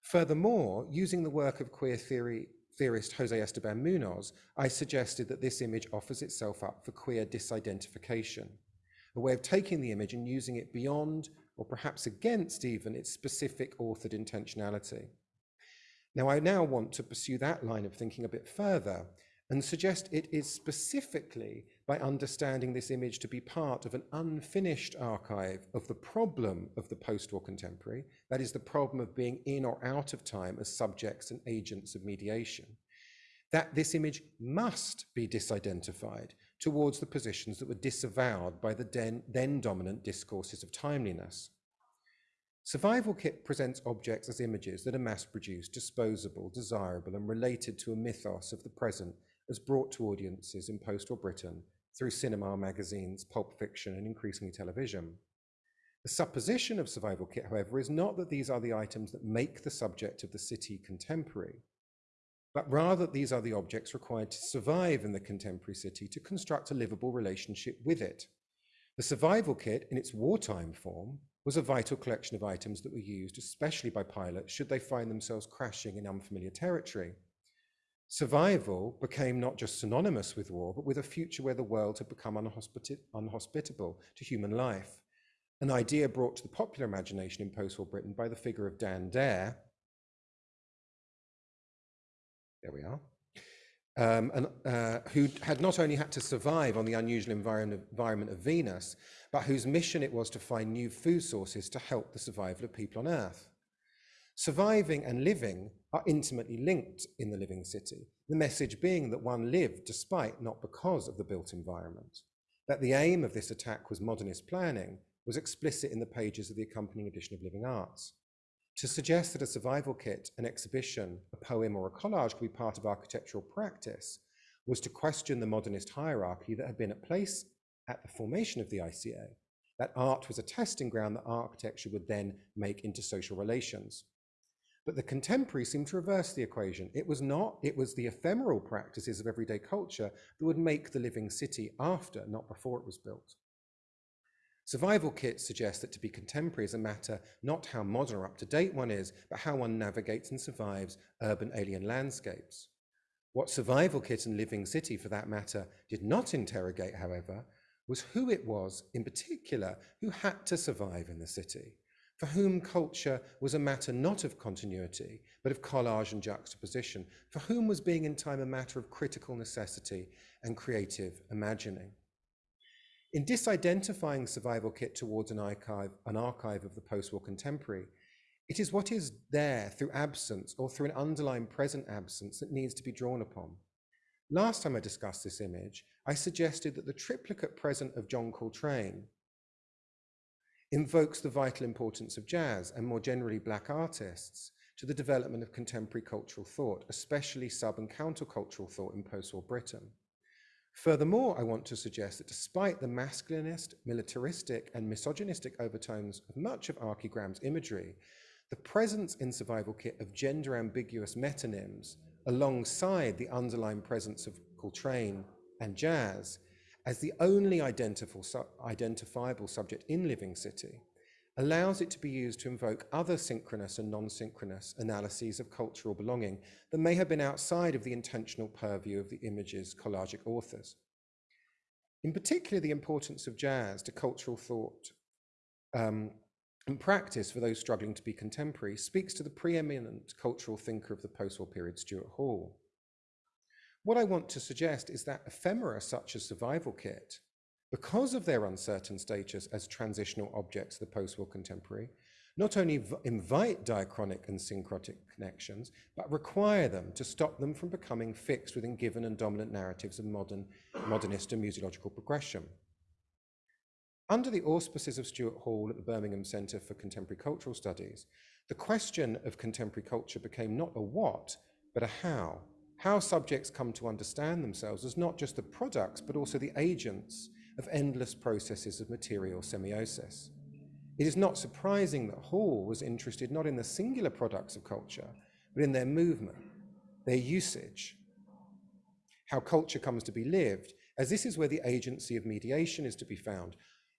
Furthermore, using the work of queer theory theorist Jose Esteban Munoz, I suggested that this image offers itself up for queer disidentification, a way of taking the image and using it beyond or perhaps against even its specific authored intentionality. Now, I now want to pursue that line of thinking a bit further and suggest it is specifically by understanding this image to be part of an unfinished archive of the problem of the post-war contemporary, that is the problem of being in or out of time as subjects and agents of mediation, that this image must be disidentified towards the positions that were disavowed by the then, dominant discourses of timeliness. Survival Kit presents objects as images that are mass-produced, disposable, desirable, and related to a mythos of the present as brought to audiences in post-war Britain through cinema, magazines, pulp fiction, and increasingly television. The supposition of Survival Kit, however, is not that these are the items that make the subject of the city contemporary, but rather these are the objects required to survive in the contemporary city to construct a livable relationship with it. The Survival Kit, in its wartime form, was a vital collection of items that were used, especially by pilots, should they find themselves crashing in unfamiliar territory. Survival became not just synonymous with war, but with a future where the world had become unhospit unhospitable to human life. An idea brought to the popular imagination in post-war Britain by the figure of Dan Dare. There we are. Um, and, uh, who had not only had to survive on the unusual environment, environment of Venus, but whose mission it was to find new food sources to help the survival of people on Earth. Surviving and living are intimately linked in the living city, the message being that one lived despite, not because of the built environment. That the aim of this attack was modernist planning was explicit in the pages of the accompanying edition of Living Arts. To suggest that a survival kit, an exhibition, a poem or a collage could be part of architectural practice was to question the modernist hierarchy that had been at place at the formation of the ICA, that art was a testing ground that architecture would then make into social relations. But the contemporary seemed to reverse the equation. It was not, it was the ephemeral practices of everyday culture that would make the living city after, not before it was built. Survival kits suggest that to be contemporary is a matter not how modern or up to date one is, but how one navigates and survives urban alien landscapes. What Survival Kit and Living City, for that matter, did not interrogate, however, was who it was, in particular, who had to survive in the city for whom culture was a matter not of continuity, but of collage and juxtaposition, for whom was being in time a matter of critical necessity and creative imagining. In disidentifying Survival Kit towards an archive, an archive of the post-war contemporary, it is what is there through absence or through an underlying present absence that needs to be drawn upon. Last time I discussed this image, I suggested that the triplicate present of John Coltrane, invokes the vital importance of jazz and more generally black artists to the development of contemporary cultural thought, especially sub and countercultural thought in post-war Britain. Furthermore, I want to suggest that despite the masculinist, militaristic and misogynistic overtones of much of Archigram's imagery, the presence in Survival Kit of gender ambiguous metonyms alongside the underlying presence of Coltrane and jazz as the only identifiable subject in Living City, allows it to be used to invoke other synchronous and non-synchronous analyses of cultural belonging that may have been outside of the intentional purview of the image's collagic authors. In particular, the importance of jazz to cultural thought um, and practice for those struggling to be contemporary speaks to the preeminent cultural thinker of the post-war period, Stuart Hall. What I want to suggest is that ephemera such as Survival Kit, because of their uncertain status as transitional objects of the post-war contemporary, not only invite diachronic and syncretic connections, but require them to stop them from becoming fixed within given and dominant narratives of modern, modernist and museological progression. Under the auspices of Stuart Hall at the Birmingham Centre for Contemporary Cultural Studies, the question of contemporary culture became not a what, but a how. How subjects come to understand themselves as not just the products, but also the agents of endless processes of material semiosis. It is not surprising that Hall was interested not in the singular products of culture, but in their movement, their usage, how culture comes to be lived, as this is where the agency of mediation is to be found,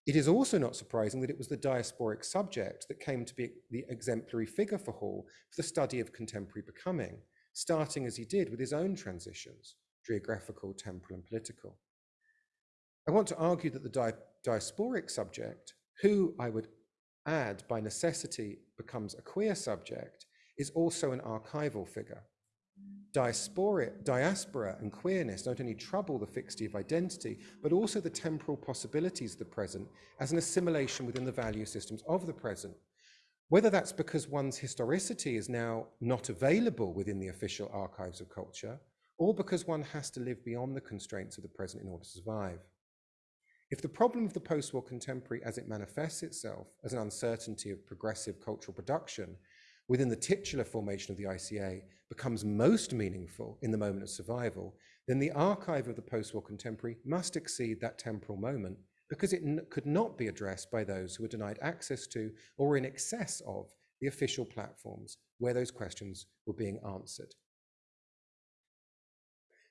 it is also not surprising that it was the diasporic subject that came to be the exemplary figure for Hall for the study of contemporary becoming, starting as he did with his own transitions, geographical, temporal, and political. I want to argue that the di diasporic subject, who I would add by necessity becomes a queer subject, is also an archival figure diaspora, diaspora and queerness not only trouble the fixity of identity, but also the temporal possibilities of the present as an assimilation within the value systems of the present. Whether that's because one's historicity is now not available within the official archives of culture, or because one has to live beyond the constraints of the present in order to survive. If the problem of the post-war contemporary as it manifests itself as an uncertainty of progressive cultural production within the titular formation of the ICA becomes most meaningful in the moment of survival, then the archive of the post-war contemporary must exceed that temporal moment because it could not be addressed by those who were denied access to or in excess of the official platforms where those questions were being answered.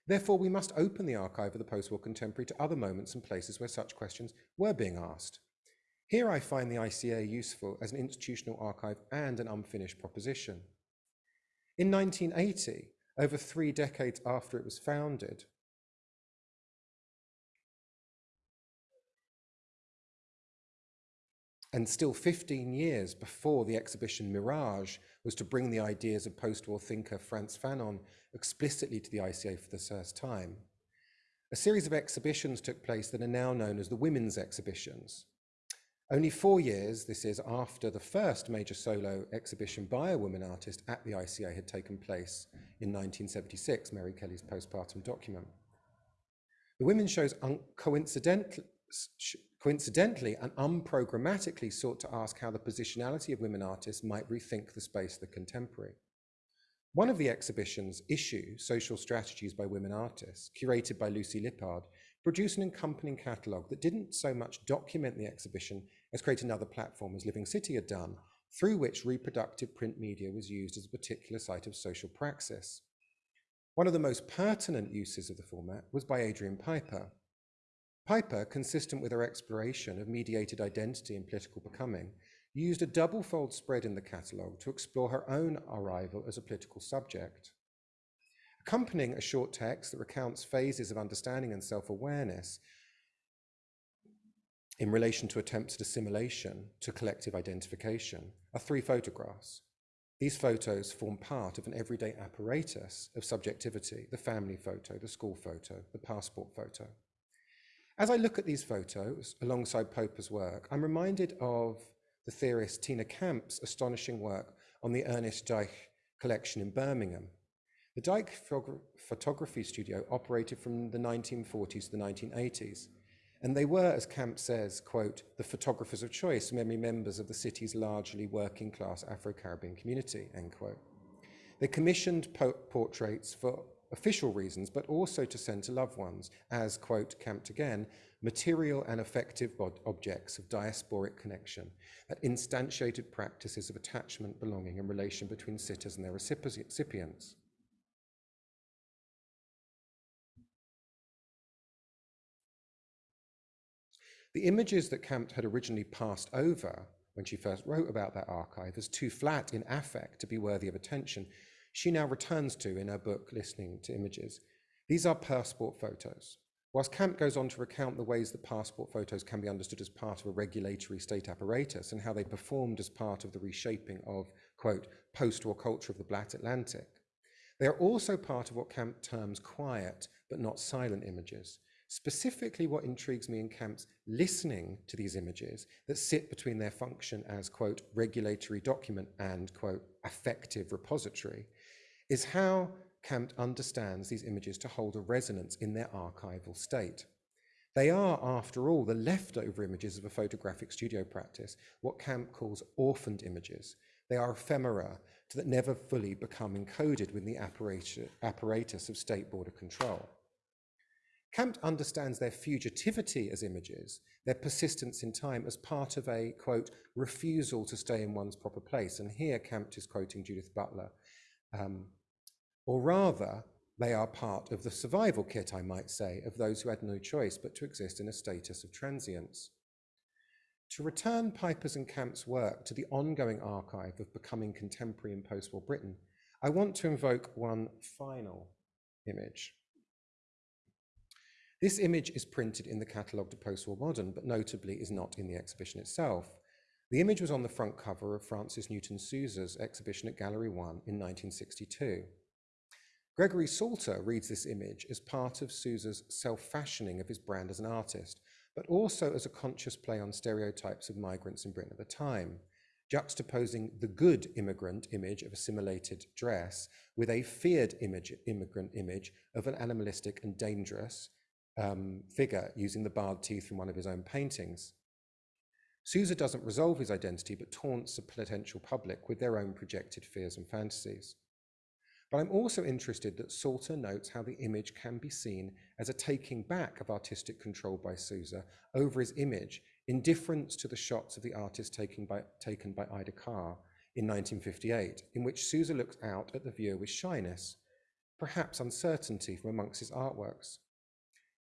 Therefore, we must open the archive of the post-war contemporary to other moments and places where such questions were being asked. Here I find the ICA useful as an institutional archive and an unfinished proposition. In 1980, over three decades after it was founded, and still 15 years before the exhibition Mirage was to bring the ideas of post-war thinker Frantz Fanon explicitly to the ICA for the first time, a series of exhibitions took place that are now known as the Women's Exhibitions, only four years, this is after the first major solo exhibition by a woman artist at the ICA had taken place in 1976, Mary Kelly's postpartum document. The women's shows coincidentally, coincidentally and unprogrammatically sought to ask how the positionality of women artists might rethink the space of the contemporary. One of the exhibition's issue, Social Strategies by Women Artists, curated by Lucy Lippard, produced an accompanying catalogue that didn't so much document the exhibition as create another platform as Living City had done, through which reproductive print media was used as a particular site of social praxis. One of the most pertinent uses of the format was by Adrian Piper. Piper, consistent with her exploration of mediated identity and political becoming, used a double-fold spread in the catalogue to explore her own arrival as a political subject. Accompanying a short text that recounts phases of understanding and self-awareness in relation to attempts at assimilation to collective identification are three photographs. These photos form part of an everyday apparatus of subjectivity, the family photo, the school photo, the passport photo. As I look at these photos alongside Popper's work, I'm reminded of the theorist Tina Campt's astonishing work on the Ernest Dyche collection in Birmingham. The Dyche photography studio operated from the 1940s to the 1980s and they were, as Campt says, quote, the photographers of choice, many members of the city's largely working class Afro-Caribbean community, end quote. They commissioned po portraits for official reasons, but also to send to loved ones as, quote, Campt again, material and effective objects of diasporic connection that instantiated practices of attachment, belonging, and relation between sitters and their recipients. The images that Campt had originally passed over when she first wrote about that archive as too flat in affect to be worthy of attention, she now returns to in her book, Listening to Images. These are passport photos, Whilst Campt goes on to recount the ways that passport photos can be understood as part of a regulatory state apparatus and how they performed as part of the reshaping of, quote, post-war culture of the Black Atlantic, they are also part of what Campt terms quiet but not silent images. Specifically, what intrigues me in Campt's listening to these images that sit between their function as, quote, regulatory document and, quote, affective repository, is how Campt understands these images to hold a resonance in their archival state. They are, after all, the leftover images of a photographic studio practice, what Campt calls orphaned images. They are ephemera that never fully become encoded within the apparatus of state border control. Campt understands their fugitivity as images, their persistence in time as part of a, quote, refusal to stay in one's proper place. And here Campt is quoting Judith Butler, um, or rather, they are part of the survival kit, I might say, of those who had no choice but to exist in a status of transience. To return Pipers and Campt's work to the ongoing archive of becoming contemporary in post-war Britain, I want to invoke one final image. This image is printed in the catalogue de post-war modern, but notably is not in the exhibition itself. The image was on the front cover of Francis Newton Souza's exhibition at Gallery 1 in 1962. Gregory Salter reads this image as part of Souza's self-fashioning of his brand as an artist, but also as a conscious play on stereotypes of migrants in Britain at the time, juxtaposing the good immigrant image of assimilated dress with a feared image, immigrant image of an animalistic and dangerous um, figure using the barred teeth from one of his own paintings. Souza doesn't resolve his identity, but taunts the potential public with their own projected fears and fantasies. But I'm also interested that Salter notes how the image can be seen as a taking back of artistic control by Souza over his image in difference to the shots of the artist taken by, taken by Ida Kar in 1958, in which Souza looks out at the viewer with shyness, perhaps uncertainty from amongst his artworks.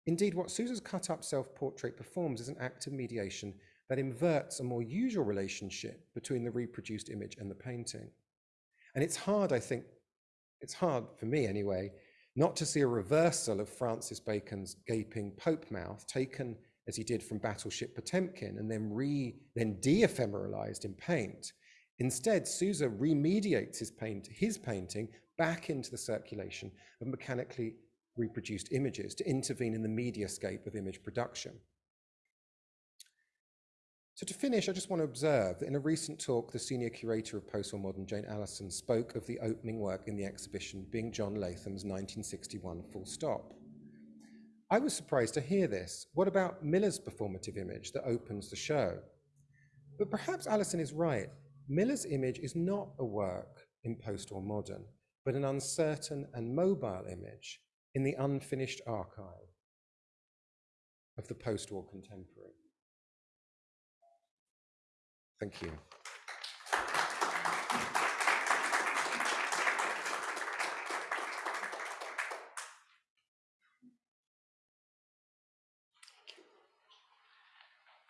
Indeed, what Souza's cut-up self-portrait performs is an act of mediation that inverts a more usual relationship between the reproduced image and the painting. And it's hard, I think, it's hard for me anyway, not to see a reversal of Francis Bacon's gaping Pope mouth taken as he did from Battleship Potemkin and then re then de-ephemeralized in paint. Instead, Souza remediates his, paint, his painting back into the circulation of mechanically reproduced images to intervene in the mediascape of image production. So to finish, I just want to observe that in a recent talk, the senior curator of post-war modern, Jane Alison, spoke of the opening work in the exhibition being John Latham's 1961 Full Stop. I was surprised to hear this. What about Miller's performative image that opens the show? But perhaps Alison is right. Miller's image is not a work in post-war modern, but an uncertain and mobile image in the unfinished archive of the post-war contemporary. Thank you.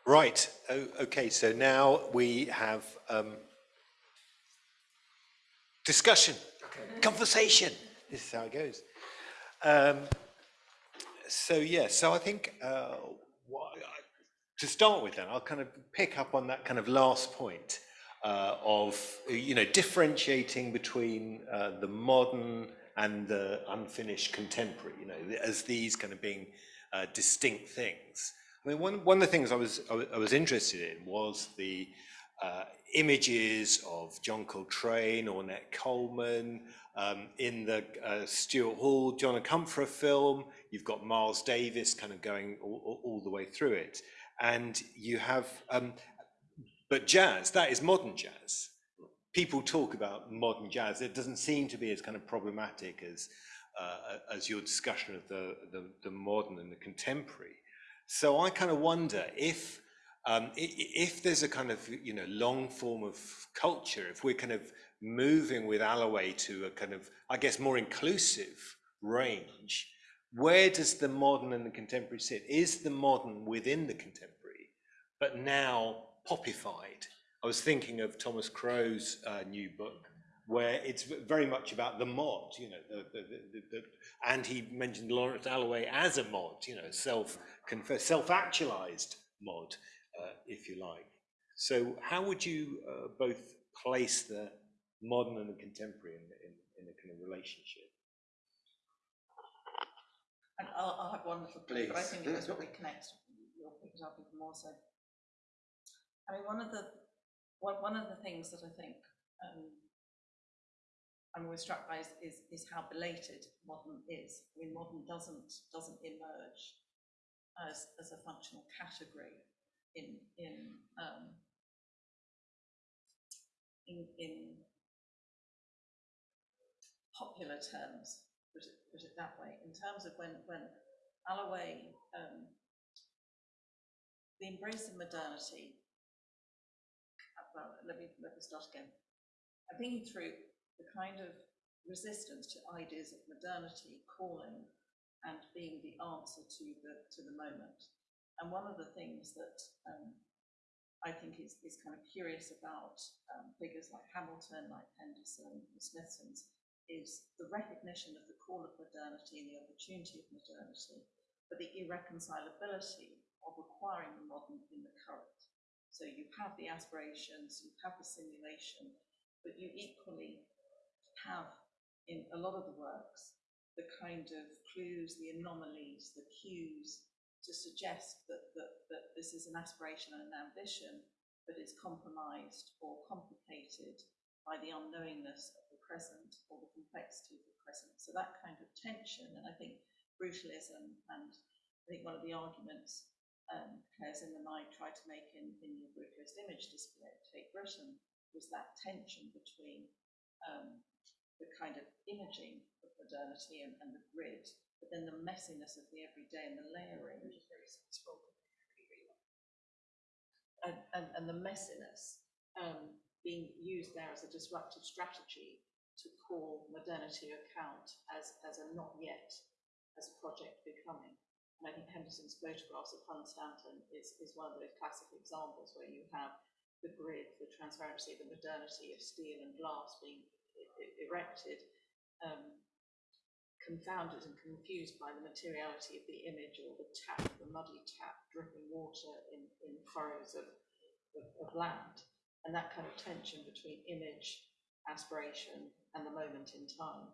Right, okay, so now we have um, discussion, okay. conversation. This is how it goes. Um, so yeah, so I think uh, to start with then, I'll kind of pick up on that kind of last point uh, of, you know, differentiating between uh, the modern and the unfinished contemporary, you know, as these kind of being uh, distinct things. I mean, one, one of the things I was, I was interested in was the uh, images of John Coltrane, Ornette Coleman, um, in the uh, Stuart Hall, John Akomfrah film, you've got Miles Davis kind of going all, all the way through it and you have, um, but jazz, that is modern jazz. People talk about modern jazz. It doesn't seem to be as kind of problematic as, uh, as your discussion of the, the, the, modern and the contemporary. So I kind of wonder if, um, if there's a kind of, you know, long form of culture, if we're kind of moving with Alloway to a kind of, I guess, more inclusive range, where does the modern and the contemporary sit? Is the modern within the contemporary, but now popified? I was thinking of Thomas Crow's uh, new book, where it's very much about the mod, you know, the, the, the, and he mentioned Lawrence Alloway as a mod, you know, self confess, self-actualized mod, uh, if you like. So how would you uh, both place the modern and the contemporary in, in, in a kind of relationship?
And I'll, I'll have one little clip, but I
Please.
think it was probably connects, you'll pick it up even more so. I mean, one of the, one, one of the things that I think, um, I'm always struck by is, is, is how belated modern is. I mean, modern doesn't, doesn't emerge as, as a functional category in, in, um, in, in popular terms, put it, put it that way, in terms of when, when Alloway, um, the embrace of modernity, uh, well, let me, let me start again. I'm thinking through the kind of resistance to ideas of modernity calling and being the answer to the, to the moment. And one of the things that um, I think is, is kind of curious about um, figures like Hamilton, like Henderson, the Smithsons, is the recognition of the call of modernity and the opportunity of modernity, but the irreconcilability of requiring the modern in the current. So you have the aspirations, you have the simulation, but you equally have in a lot of the works the kind of clues, the anomalies, the cues to suggest that, that, that this is an aspiration and an ambition that is compromised or complicated by the unknowingness of present or the complexity of the present. So that kind of tension, and I think brutalism, and I think one of the arguments um, Claire Zimmerman and I tried to make in, in your brutalist image display, Tate Britain, was that tension between um, the kind of imaging of modernity and, and the grid, but then the messiness of the everyday and the layering, which is very sensible. And, and, and the messiness um, being used there as a disruptive strategy to call modernity account as, as a not yet, as a project becoming. And I think Henderson's photographs of Hunstanton is, is one of those classic examples where you have the grid, the transparency, the modernity of steel and glass being erected, um, confounded and confused by the materiality of the image or the tap, the muddy tap dripping water in, in furrows of, of, of land. And that kind of tension between image, aspiration, and the moment in time,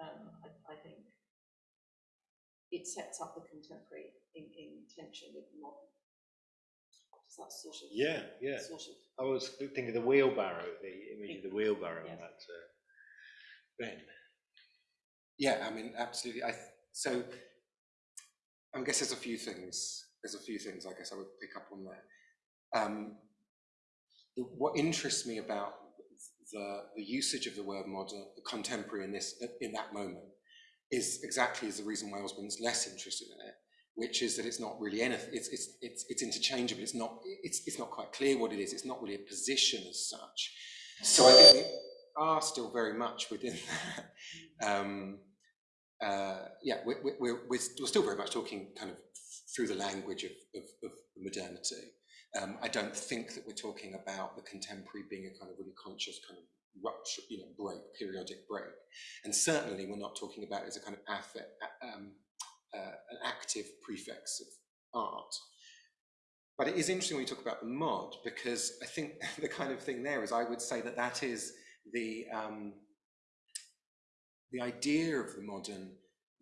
um, I, I think it sets up the contemporary in, in tension with the modern. Does that sort of
Yeah, yeah.
sort of
I was thinking of the wheelbarrow, the image of the wheelbarrow
Yeah.
on that. Uh, ben.
Yeah, I mean, absolutely. I, th- so I guess there's a few things, there's a few things I guess I would pick up on there. Um, the- what interests me about the, the usage of the word modern, contemporary in this, in that moment, is exactly as the reason why Osborne's less interested in it, which is that it's not really anything. It's it's it's it's interchangeable. It's not it's it's not quite clear what it is. It's not really a position as such. So I think we are still very much within [laughs] that. Um, uh, yeah, we're, we're, we're, we're still very much talking kind of through the language of, of, of modernity. Um, I don't think that we're talking about the contemporary being a kind of really conscious kind of rupture, you know, break, periodic break. And certainly we're not talking about it as a kind of affect, um, uh, an active prefix of art. But it is interesting when you talk about the mod, because I think [laughs] the kind of thing there is I would say that that is the, um, the idea of the modern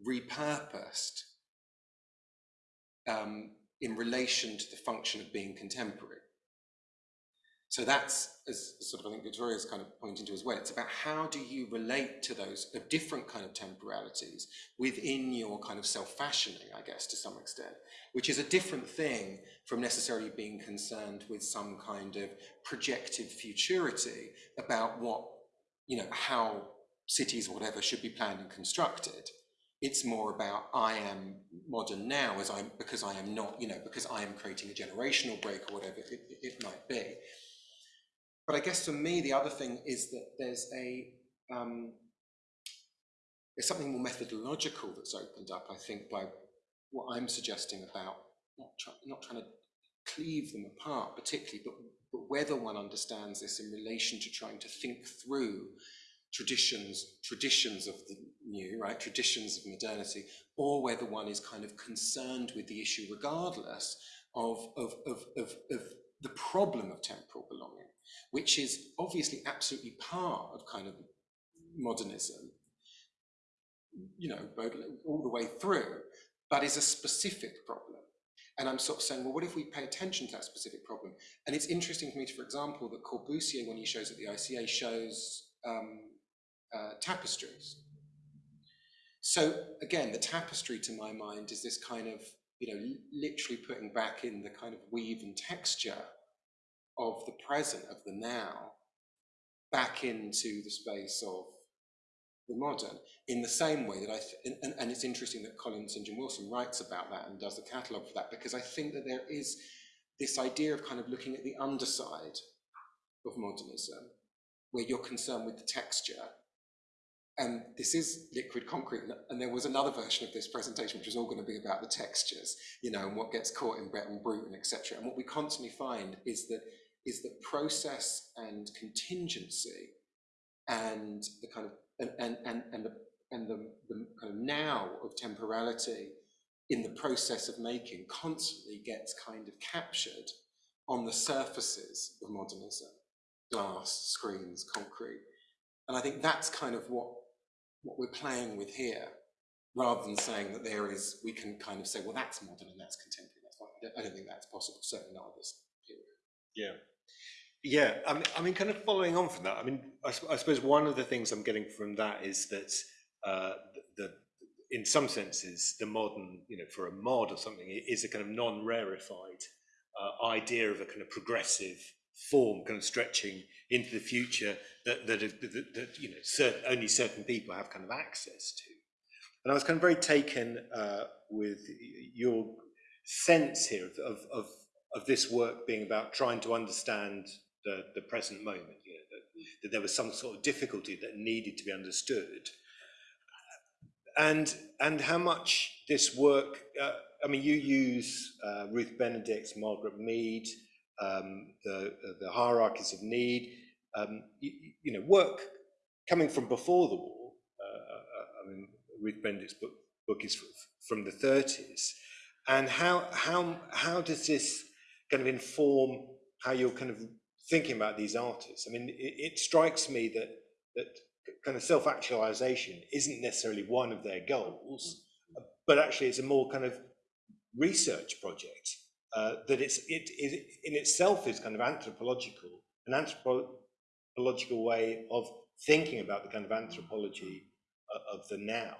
repurposed um, in relation to the function of being contemporary. So that's, as sort of I think Victoria's kind of pointing to as well, it's about how do you relate to those different kind of temporalities within your kind of self-fashioning, I guess, to some extent, which is a different thing from necessarily being concerned with some kind of projected futurity about what, you know, how cities or whatever should be planned and constructed. It's more about I am modern now as I'm because I am not, you know, because I am creating a generational break or whatever it, it, it might be. But I guess for me, the other thing is that there's a um, there's something more methodological that's opened up, I think, by what I'm suggesting about not, try, not trying to cleave them apart particularly, but, but whether one understands this in relation to trying to think through traditions, traditions of the new, right, traditions of modernity, or whether one is kind of concerned with the issue regardless of, of, of, of, of the problem of temporal belonging, which is obviously absolutely part of kind of modernism, you know, all the way through, but is a specific problem. And I'm sort of saying, well, what if we pay attention to that specific problem? And it's interesting to me, for example, that Corbusier, when he shows at the ICA, shows um, uh, tapestries. So again, the tapestry to my mind is this kind of, you know, literally putting back in the kind of weave and texture of the present, of the now, back into the space of the modern in the same way that I, and, and, it's interesting that Colin St. John Wilson writes about that and does the catalogue for that, because I think that there is this idea of kind of looking at the underside of modernism, where you're concerned with the texture. And this is liquid concrete, and there was another version of this presentation, which was all going to be about the textures, you know, and what gets caught in béton brut and etc. And what we constantly find is that is that process and contingency and the kind of and and and, and the and the, the kind of now of temporality in the process of making constantly gets kind of captured on the surfaces of modernism, glass, screens, concrete. And I think that's kind of what, what we're playing with here, rather than saying that there is, we can kind of say, well, that's modern and that's contemporary. That's. I don't, think that's possible, certainly not at this period.
Yeah. Yeah, I mean, I mean, kind of following on from that, I mean, I, I suppose one of the things I'm getting from that is that uh, the, in some senses, the modern, you know, for a mod or something, is a kind of non-rarefied uh, idea of a kind of progressive form, kind of stretching into the future that that, that, that you know certain, only certain people have kind of access to. And I was kind of very taken uh, with your sense here of, of, of, this work being about trying to understand the, the present moment, you know, that, that there was some sort of difficulty that needed to be understood. And, and how much this work, uh, I mean, you use uh, Ruth Benedict's Margaret Mead, um, the, the hierarchies of need, um, you, you, know, work coming from before the war. Uh, uh I mean, Ruth Benedict's book, book is from the 30s. And how, how, how does this kind of inform how you're kind of thinking about these artists. I mean, it, it strikes me that that kind of self-actualization isn't necessarily one of their goals, but actually it's a more kind of research project uh, that it's it, it in itself is kind of anthropological, an anthropological way of thinking about the kind of anthropology uh, of the now.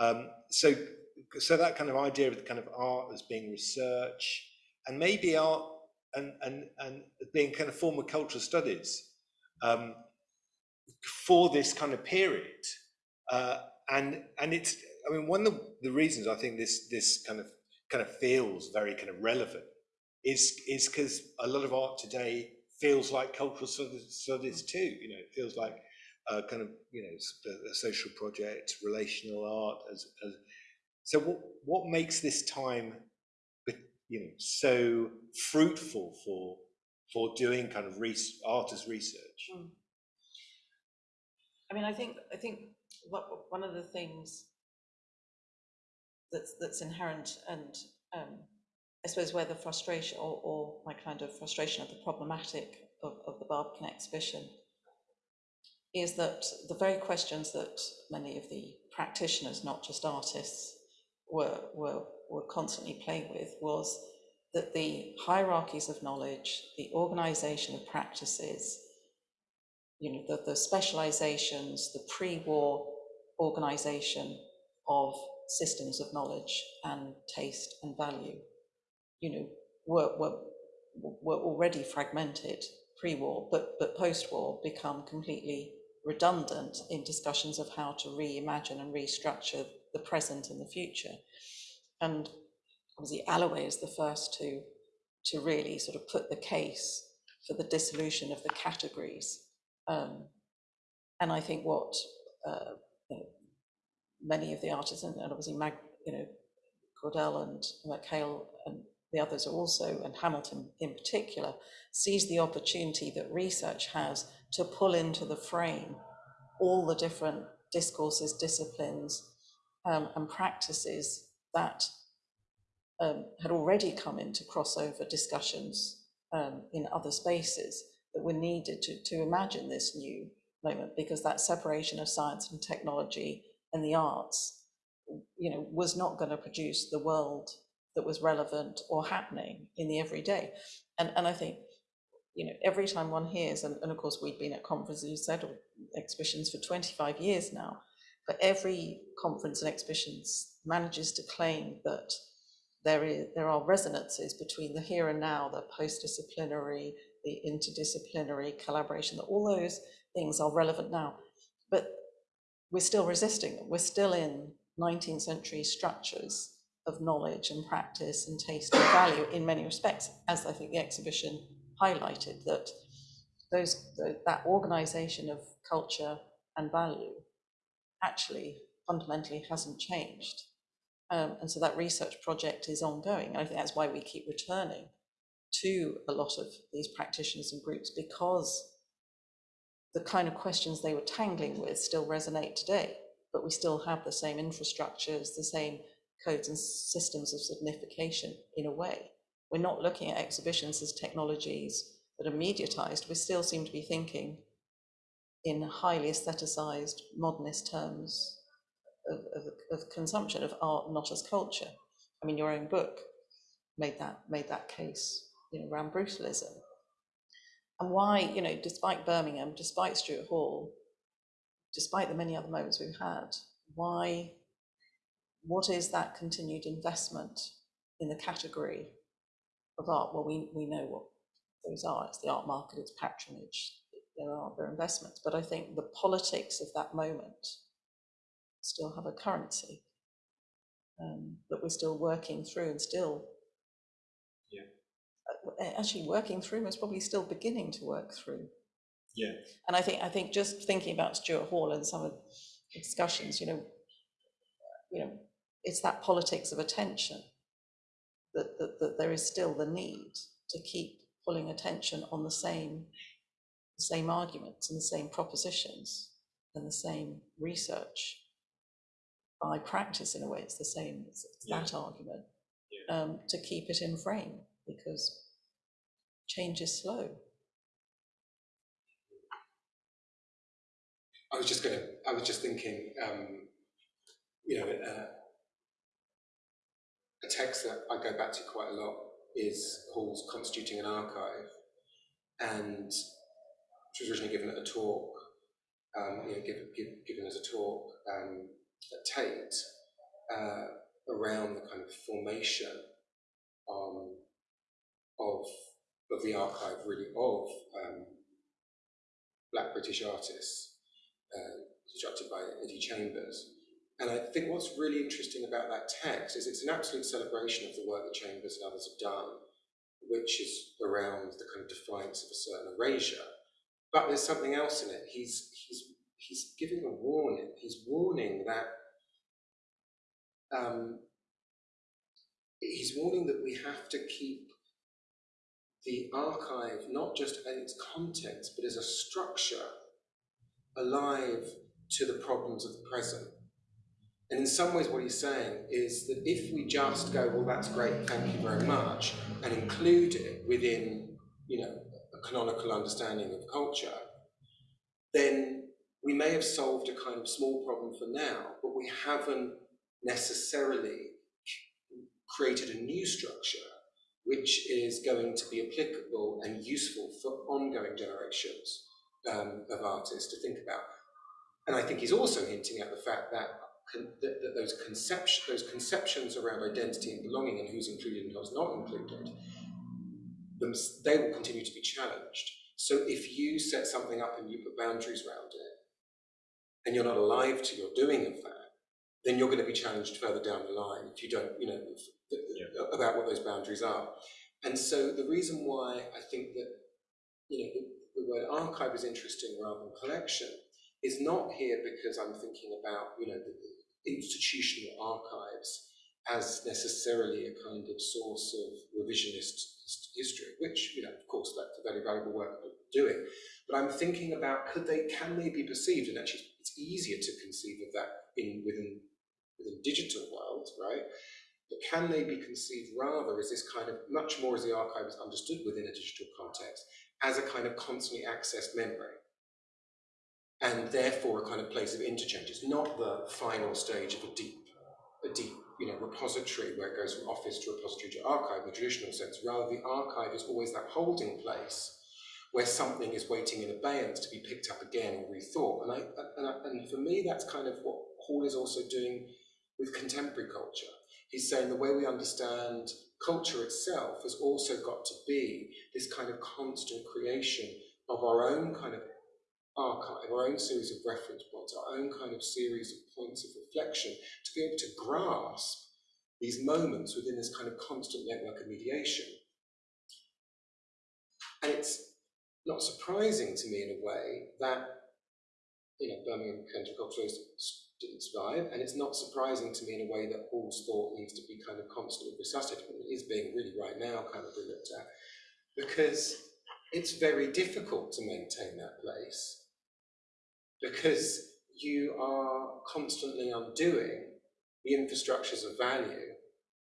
Um, so, so that kind of idea of the kind of art as being research, and maybe art and, and, and being kind of former cultural studies um, for this kind of period. Uh, and and it's, I mean, one of the reasons I think this this kind of kind of feels very kind of relevant is is because a lot of art today feels like cultural studies too. You know, it feels like uh, kind of you know a, social project, relational art. As, as so, what what makes this time you know, so fruitful for for doing kind of res- artist research. Mm.
I mean, I think I think what, one of the things that's that's inherent and um, I suppose where the frustration or, or my kind of frustration of the problematic of, of the Barbican exhibition is that the very questions that many of the practitioners, not just artists, were were were constantly playing with was that the hierarchies of knowledge, the organization of practices, you know, the, the specializations, the pre-war organization of systems of knowledge and taste and value, you know, were, were, were already fragmented pre-war, but, but post-war become completely redundant in discussions of how to reimagine and restructure the present and the future. And obviously Alloway is the first to, to really sort of put the case for the dissolution of the categories. Um, and I think what uh, many of the artists, and, obviously Mag, you know, Cordell and McHale and the others also, and Hamilton in particular, sees the opportunity that research has to pull into the frame all the different discourses, disciplines, um, and practices that um, had already come into crossover discussions um, in other spaces that were needed to, to imagine this new moment because that separation of science and technology and the arts you know was not going to produce the world that was relevant or happening in the everyday and and i think you know every time one hears and, and of course we've been at conferences you said or exhibitions for 25 years now but every conference and exhibitions manages to claim that there is there are resonances between the here and now the post-disciplinary the interdisciplinary collaboration that all those things are relevant now. But we're still resisting. We're still in 19th century structures of knowledge and practice and taste and value in many respects, as I think the exhibition highlighted, that those that organization of culture and value actually fundamentally hasn't changed. Um, and so that research project is ongoing. And I think that's why we keep returning to a lot of these practitioners and groups because the kind of questions they were tangling with still resonate today, but we still have the same infrastructures, the same codes and systems of signification in a way. We're not looking at exhibitions as technologies that are mediatized. We still seem to be thinking in highly aestheticized modernist terms of, of, of consumption of art, not as culture. I mean, your own book made that made that case, you know, around brutalism and why, you know, despite Birmingham, despite Stuart Hall, despite the many other moments we've had, why, what is that continued investment in the category of art? Well, we, we know what those are. It's the art market, it's patronage, there are their investments. But I think the politics of that moment still have a currency um, that we're still working through and still actually working through is probably still beginning to work through.
Yeah.
And I think I think just thinking about Stuart Hall and some of the discussions, you know, you know, it's that politics of attention that, that, that there is still the need to keep pulling attention on the same the same arguments and the same propositions and the same research by practice in a way it's the same it's, it's yeah. that argument yeah. um, to keep it in frame because change is slow.
I was just going to, I was just thinking, um, you know, uh, a text that I go back to quite a lot is Hall's Constituting an Archive, and she was originally given at a talk, um, you know, give, give, given as a talk um, at Tate uh, around the kind of formation um, of of the archive really of um, black British artists, uh, constructed by Eddie Chambers. And I think what's really interesting about that text is it's an absolute celebration of the work that Chambers and others have done, which is around the kind of defiance of a certain erasure. But there's something else in it. He's, he's, he's giving a warning. He's warning that um, he's warning that we have to keep the archive, not just in its contents, but as a structure alive to the problems of the present. And in some ways, what he's saying is that if we just go, well, that's great, thank you very much, and include it within, you know, a canonical understanding of culture, then we may have solved a kind of small problem for now, but we haven't necessarily created a new structure which is going to be applicable and useful for ongoing generations um, of artists to think about. And I think he's also hinting at the fact that, that, that those, conception, those conceptions around identity and belonging and who's included and who's not included, they will continue to be challenged. So if you set something up and you put boundaries around it, and you're not alive to your doing of that, then you're going to be challenged further down the line if you don't, you know, yeah. about what those boundaries are. And so the reason why I think that, you know, the, the word archive is interesting rather than collection is not here because I'm thinking about, you know, the, institutional archives as necessarily a kind of source of revisionist history, which, you know, of course, that's a very valuable work doing. But I'm thinking about could they, can they be perceived, and actually it's easier to conceive of that in within within digital world, right? But can they be conceived rather as this kind of much more as the archive is understood within a digital context, as a kind of constantly accessed memory? And therefore a kind of place of interchange. It's not the final stage of a deep, a deep, you know, repository where it goes from office to repository to archive in the traditional sense. Rather, the archive is always that holding place where something is waiting in abeyance to be picked up again or rethought. And I, and, I, and for me, that's kind of what Hall is also doing with contemporary culture. He's saying the way we understand culture itself has also got to be this kind of constant creation of our own kind of archive, our own series of reference points, our own kind of series of points of reflection to be able to grasp these moments within this kind of constant network of mediation. And it's not surprising to me in a way that you know Birmingham Culturalists didn't survive, and it's not surprising to me in a way that Hall's thought needs to be kind of constantly resuscitated. It is being really right now kind of looked at because it's very difficult to maintain that place because you are constantly undoing the infrastructures of value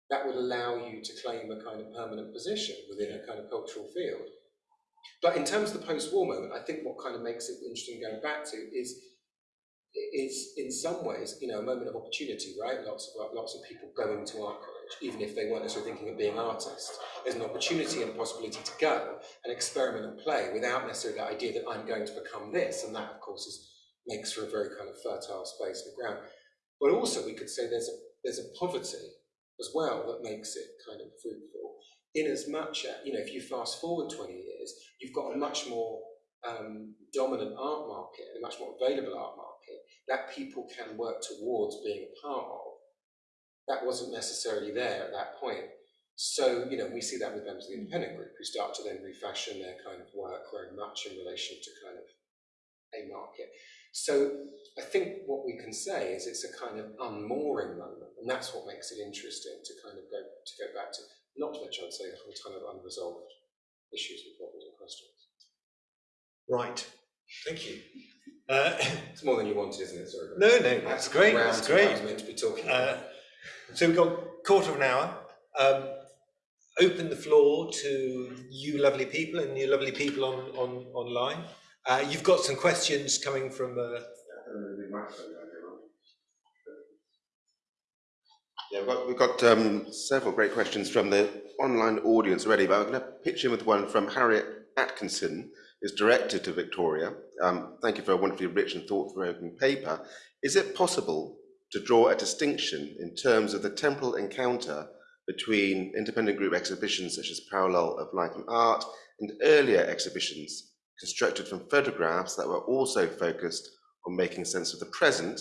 that would allow you to claim a kind of permanent position within a kind of cultural field. But in terms of the post-war moment, I think what kind of makes it interesting going back to is is in some ways, you know, a moment of opportunity, right? Lots of lots of people going to art college, even if they weren't necessarily thinking of being artists. There's an opportunity and a possibility to go and experiment and play without necessarily the idea that I'm going to become this, and that, of course, is makes for a very kind of fertile space the ground. But also, we could say there's a there's a poverty as well that makes it kind of fruitful. In as much, as you know, if you fast forward 20 years, you've got a much more um, dominant art market, a much more available art market that people can work towards being a part of. That wasn't necessarily there at that point. So, you know, we see that with members of the independent group who start to then refashion their kind of work very much in relation to kind of a market. So I think what we can say is it's a kind of unmooring moment, and that's what makes it interesting to kind of go to go back to. Not to mention, I'd say, a whole ton of unresolved issues and problems and questions.
Right. Thank you. Uh, [laughs]
It's more than you wanted, isn't it? Sorry.
no, no, that's great. That's
I
great.
was meant to be talking
Uh, so we've got a quarter of an hour. Um, open the floor to you lovely people and you lovely people on, on online. Uh, you've got some questions coming from. Uh,
Yeah, we've got, we've got um, several great questions from the online audience already, but I'm going to pitch in with one from Harriet Atkinson, who's director to Victoria. Um, thank you for a wonderfully rich and thought-provoking paper. Is it possible to draw a distinction in terms of the temporal encounter between independent group exhibitions such as Parallel of Life and Art and earlier exhibitions constructed from photographs that were also focused on making sense of the present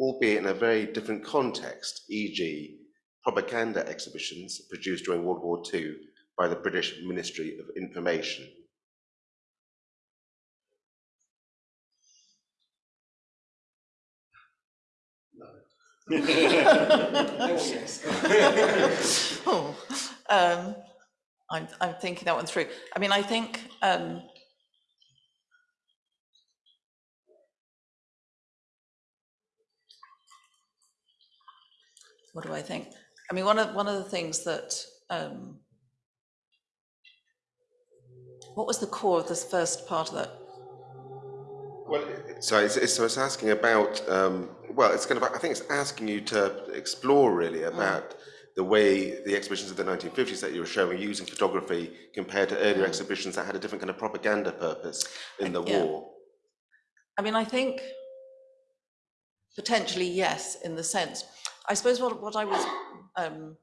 albeit in a very different context, e.g. propaganda exhibitions produced during World War II by the British Ministry of Information. [laughs]
Oh, um, I'm, I'm thinking that one through. I mean, I think, um, what do I think? I mean, one of, one of the things that, um, what was the core of this first part of that?
Well, so it's, it's, so it's asking about, um, well, it's kind of, I think it's asking you to explore really about the way the exhibitions of the 1950s that you were showing using photography compared to earlier exhibitions that had a different kind of propaganda purpose in the
Yeah.
war.
I mean, I think potentially yes, in the sense. I suppose what, what I was, um,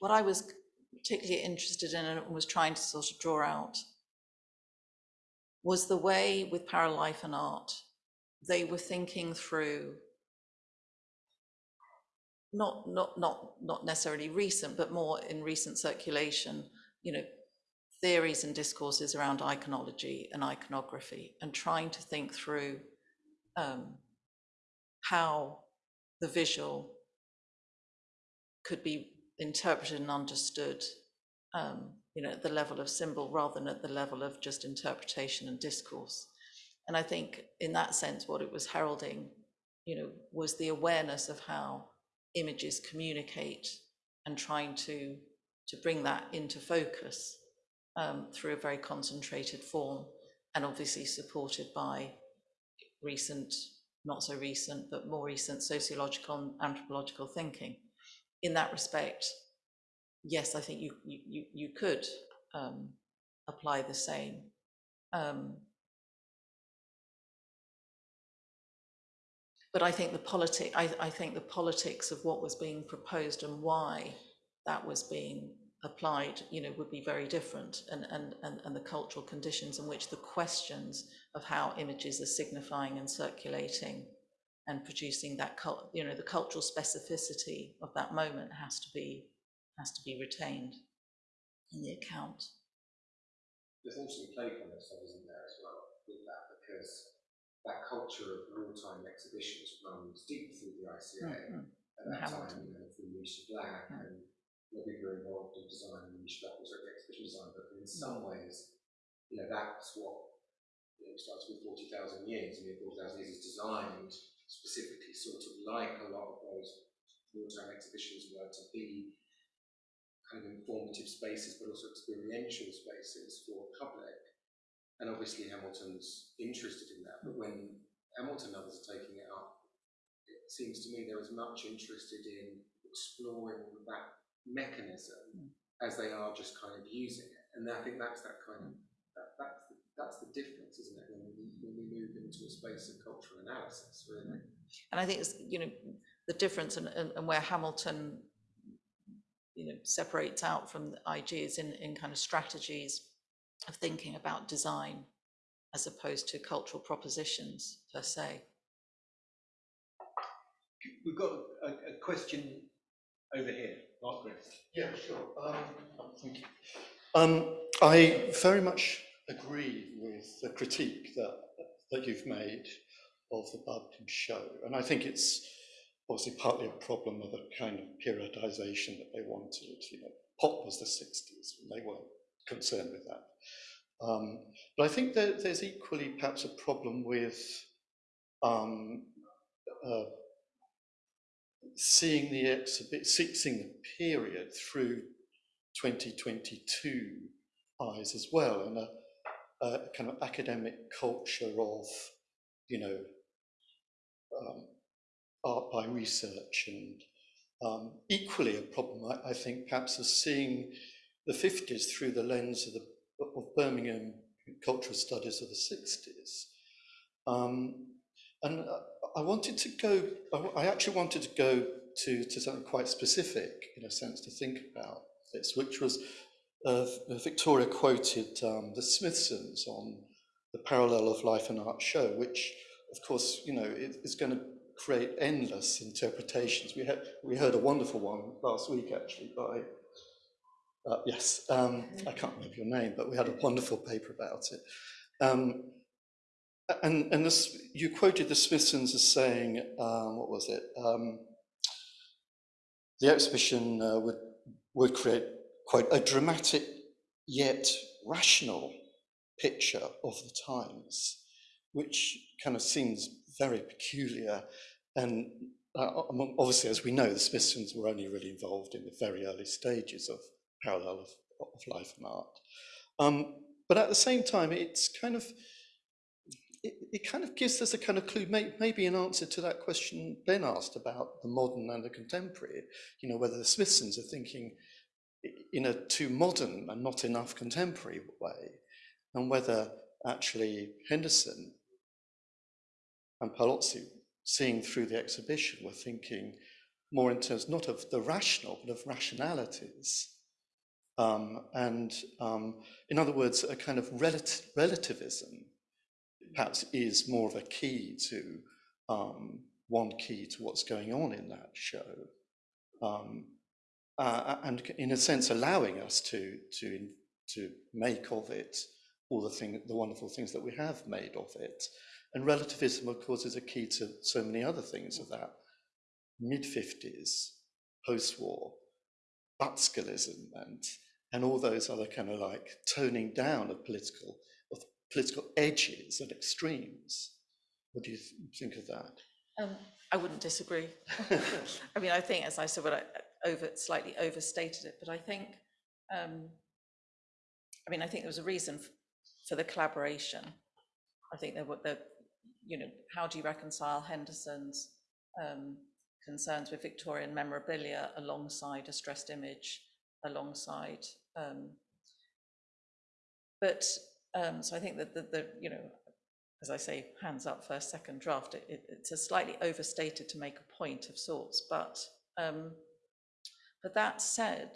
what I was particularly interested in and was trying to sort of draw out was the way with Paralife and art, they were thinking through not, not, not, not necessarily recent, but more in recent circulation, you know, theories and discourses around iconology and iconography and trying to think through um, how the visual could be interpreted and understood um, you know, at the level of symbol rather than at the level of just interpretation and discourse. And I think in that sense, what it was heralding, you know, was the awareness of how images communicate and trying to, to bring that into focus um, through a very concentrated form and obviously supported by recent, not so recent, but more recent sociological and anthropological thinking. In that respect, yes, I think you, you, you, could um, apply the same. Um, but I think the politic, I, I think the politics of what was being proposed and why that was being applied, you know, would be very different and, and, and, and the cultural conditions in which the questions of how images are signifying and circulating and producing that, you know, the cultural specificity of that moment has to be, has to be retained in the account.
There's also playfulness that isn't there as well with that because that culture of wartime exhibitions runs deep through the ICA.
Mhm.
At that
Hamilton.
time, you know, through Misha Black
Mm.
and the people were involved in design and Misha Black was like the exhibition design, but in some ways, you know, that's what you know, starts with 40,000 years. I mean, 40,000 years is designed specifically sort of like a lot of those wartime exhibitions were to be kind of informative spaces, but also experiential spaces for public. And obviously Hamilton's interested in that, but when Hamilton and others are taking it up, it seems to me they're as much interested in exploring that mechanism as they are just kind of using it. And I think that's that kind of, that, that's, the, that's the difference, isn't it, when we, when we move into a space of cultural analysis, really.
And I think it's, you know, the difference and, and, and where Hamilton, you know, separates out from the IG is in, in kind of strategies of thinking about design as opposed to cultural propositions per se.
We've got a, a question over here, Margaret.
Yeah, sure. Um, thank you. Um, I very much agree with the critique that, that you've made of the Barbican show. And I think it's obviously partly a problem of the kind of periodization that they wanted. You know, pop was the 60s, and they weren't concerned with that. Um, but I think that there's equally perhaps a problem with um, uh, seeing the exhibit, seeing the period through 2022 eyes as well, and a, a kind of academic culture of, you know, um, art by research, and um, equally a problem, I, I think, perhaps of seeing the 50s through the lens of the of Birmingham cultural studies of the 60s. Um, and uh, I wanted to go, I, I actually wanted to go to, to something quite specific, in a sense, to think about this, which was uh, Victoria quoted um, the Smithsons on the parallel of life and art show, which, of course, you know, it, is going to create endless interpretations. We had we heard a wonderful one last week, actually, by uh, yes, um, I can't remember your name, but we had a wonderful paper about it. Um, and and this, you quoted the Smithsons as saying, um, what was it? Um, the exhibition uh, would would create quite a dramatic yet rational picture of the times, which kind of seems very peculiar. And uh, obviously, as we know, the Smithsons were only really involved in the very early stages of parallel of, of life and art. Um, but at the same time, it's kind of it, it, kind of gives us a kind of clue, may, maybe an answer to that question Ben asked about the modern and the contemporary. You know, whether the Smithsons are thinking in a too modern and not enough contemporary way, and whether actually Henderson and Paolozzi, seeing through the exhibition, were thinking more in terms not of the rational, but of rationalities. Um, and um, in other words, a kind of relat relativism perhaps is more of a key to um, one key to what's going on in that show. Um, uh, and in a sense allowing us to, to, to make of it all the, thing, the wonderful things that we have made of it. And relativism, of course, is a key to so many other things of that mid-50s, post-war, Butskellism and and all those other kind of like toning down of political, of political edges and extremes. What do you th- think of that?
Um, I wouldn't disagree. [laughs] I mean, I think, as I said, what I I over, slightly overstated it, but I think, um, I mean, I think there was a reason for the collaboration. I think there were the, you know, how do you reconcile Henderson's um, concerns with Victorian memorabilia alongside a stressed image, alongside, um, but, um, so I think that the, the, you know, as I say, hands up first, second draft, it, it, it's a slightly overstated to make a point of sorts, but, um, but that said,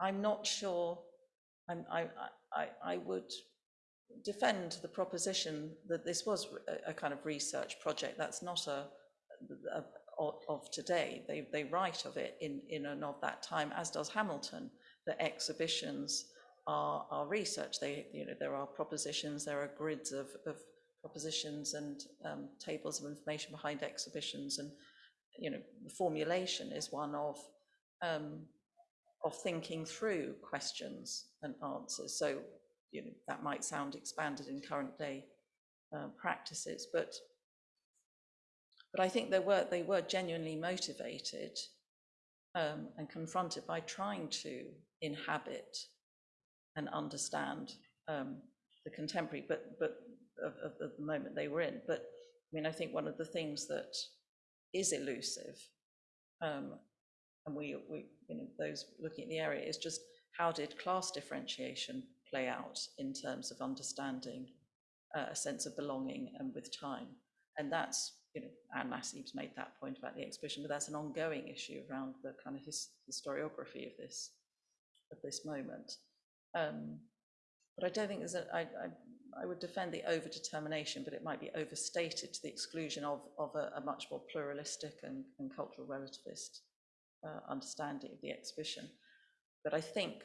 I'm not sure, I'm, I, I, I- would defend the proposition that this was a, a kind of research project. That's not a, a- of, of today. They, they write of it in, in and of that time, as does Hamilton, that exhibitions are, are research. They, you know, there are propositions, there are grids of, of propositions and um, tables of information behind exhibitions and, you know, the formulation is one of, um, of thinking through questions and answers. So, you know, that might sound expanded in current day uh, practices, but but I think they were they were genuinely motivated um, and confronted by trying to inhabit and understand um, the contemporary, but but of, of, of the moment they were in. But I mean, I think one of the things that is elusive, um, and we, we, you know, those looking at the area, is just how did class differentiation play out in terms of understanding uh, a sense of belonging and with time? And that's, you know, Anne Massey's made that point about the exhibition, but that's an ongoing issue around the kind of his, historiography of this of this moment. Um, but I don't think there's a, I, I, I would defend the overdetermination, but it might be overstated to the exclusion of, of a, a much more pluralistic and, and cultural relativist uh, understanding of the exhibition. But I think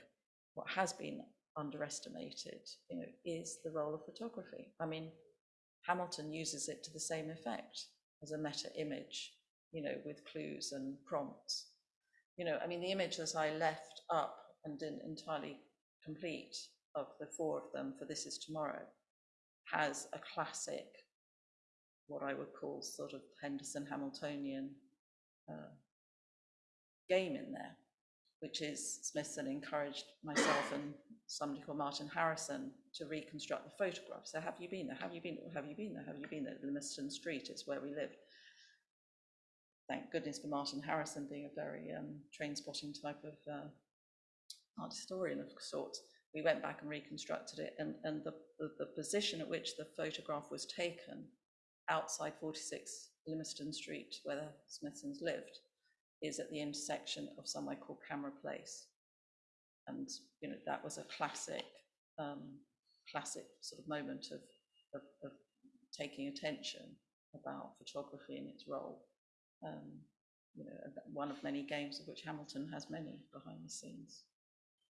what has been underestimated, you know, is the role of photography. I mean, Hamilton uses it to the same effect as a meta image, you know, with clues and prompts. You know, I mean, the image that I left up and didn't entirely complete of the four of them for This Is Tomorrow has a classic, what I would call sort of Henderson Hamiltonian uh, game in there, which is Smithson encouraged myself and somebody called Martin Harrison to reconstruct the photograph. So have you been there? Have you been? Have you been there? Have you been there? Limerston Street, it's where we live. Thank goodness for Martin Harrison being a very um, train spotting type of uh, art historian of sorts. We went back and reconstructed it and, and the, the, the position at which the photograph was taken outside 46 Limerston Street, where the Smithsons lived, is at the intersection of somewhere called Camera Place. And, you know, that was a classic, um, classic sort of moment of, of, of taking attention about photography and its role. Um, you know, one of many games of which Hamilton has many behind the scenes.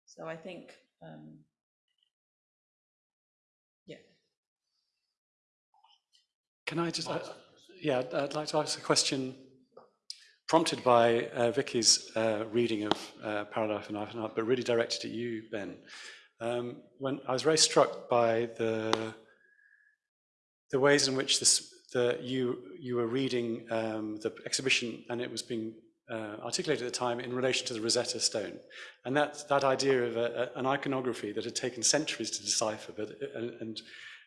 So I think, um, yeah,
Can I just, uh, yeah, I'd- I'd like to ask a question prompted by uh, Vicky's uh, reading of uh, Paralife and Life and Art, but really directed at you, Ben. Um, when I was very struck by the the ways in which this, the, you you were reading um, the exhibition and it was being uh, articulated at the time in relation to the Rosetta Stone, and that that idea of a, a, an iconography that had taken centuries to decipher, but and, and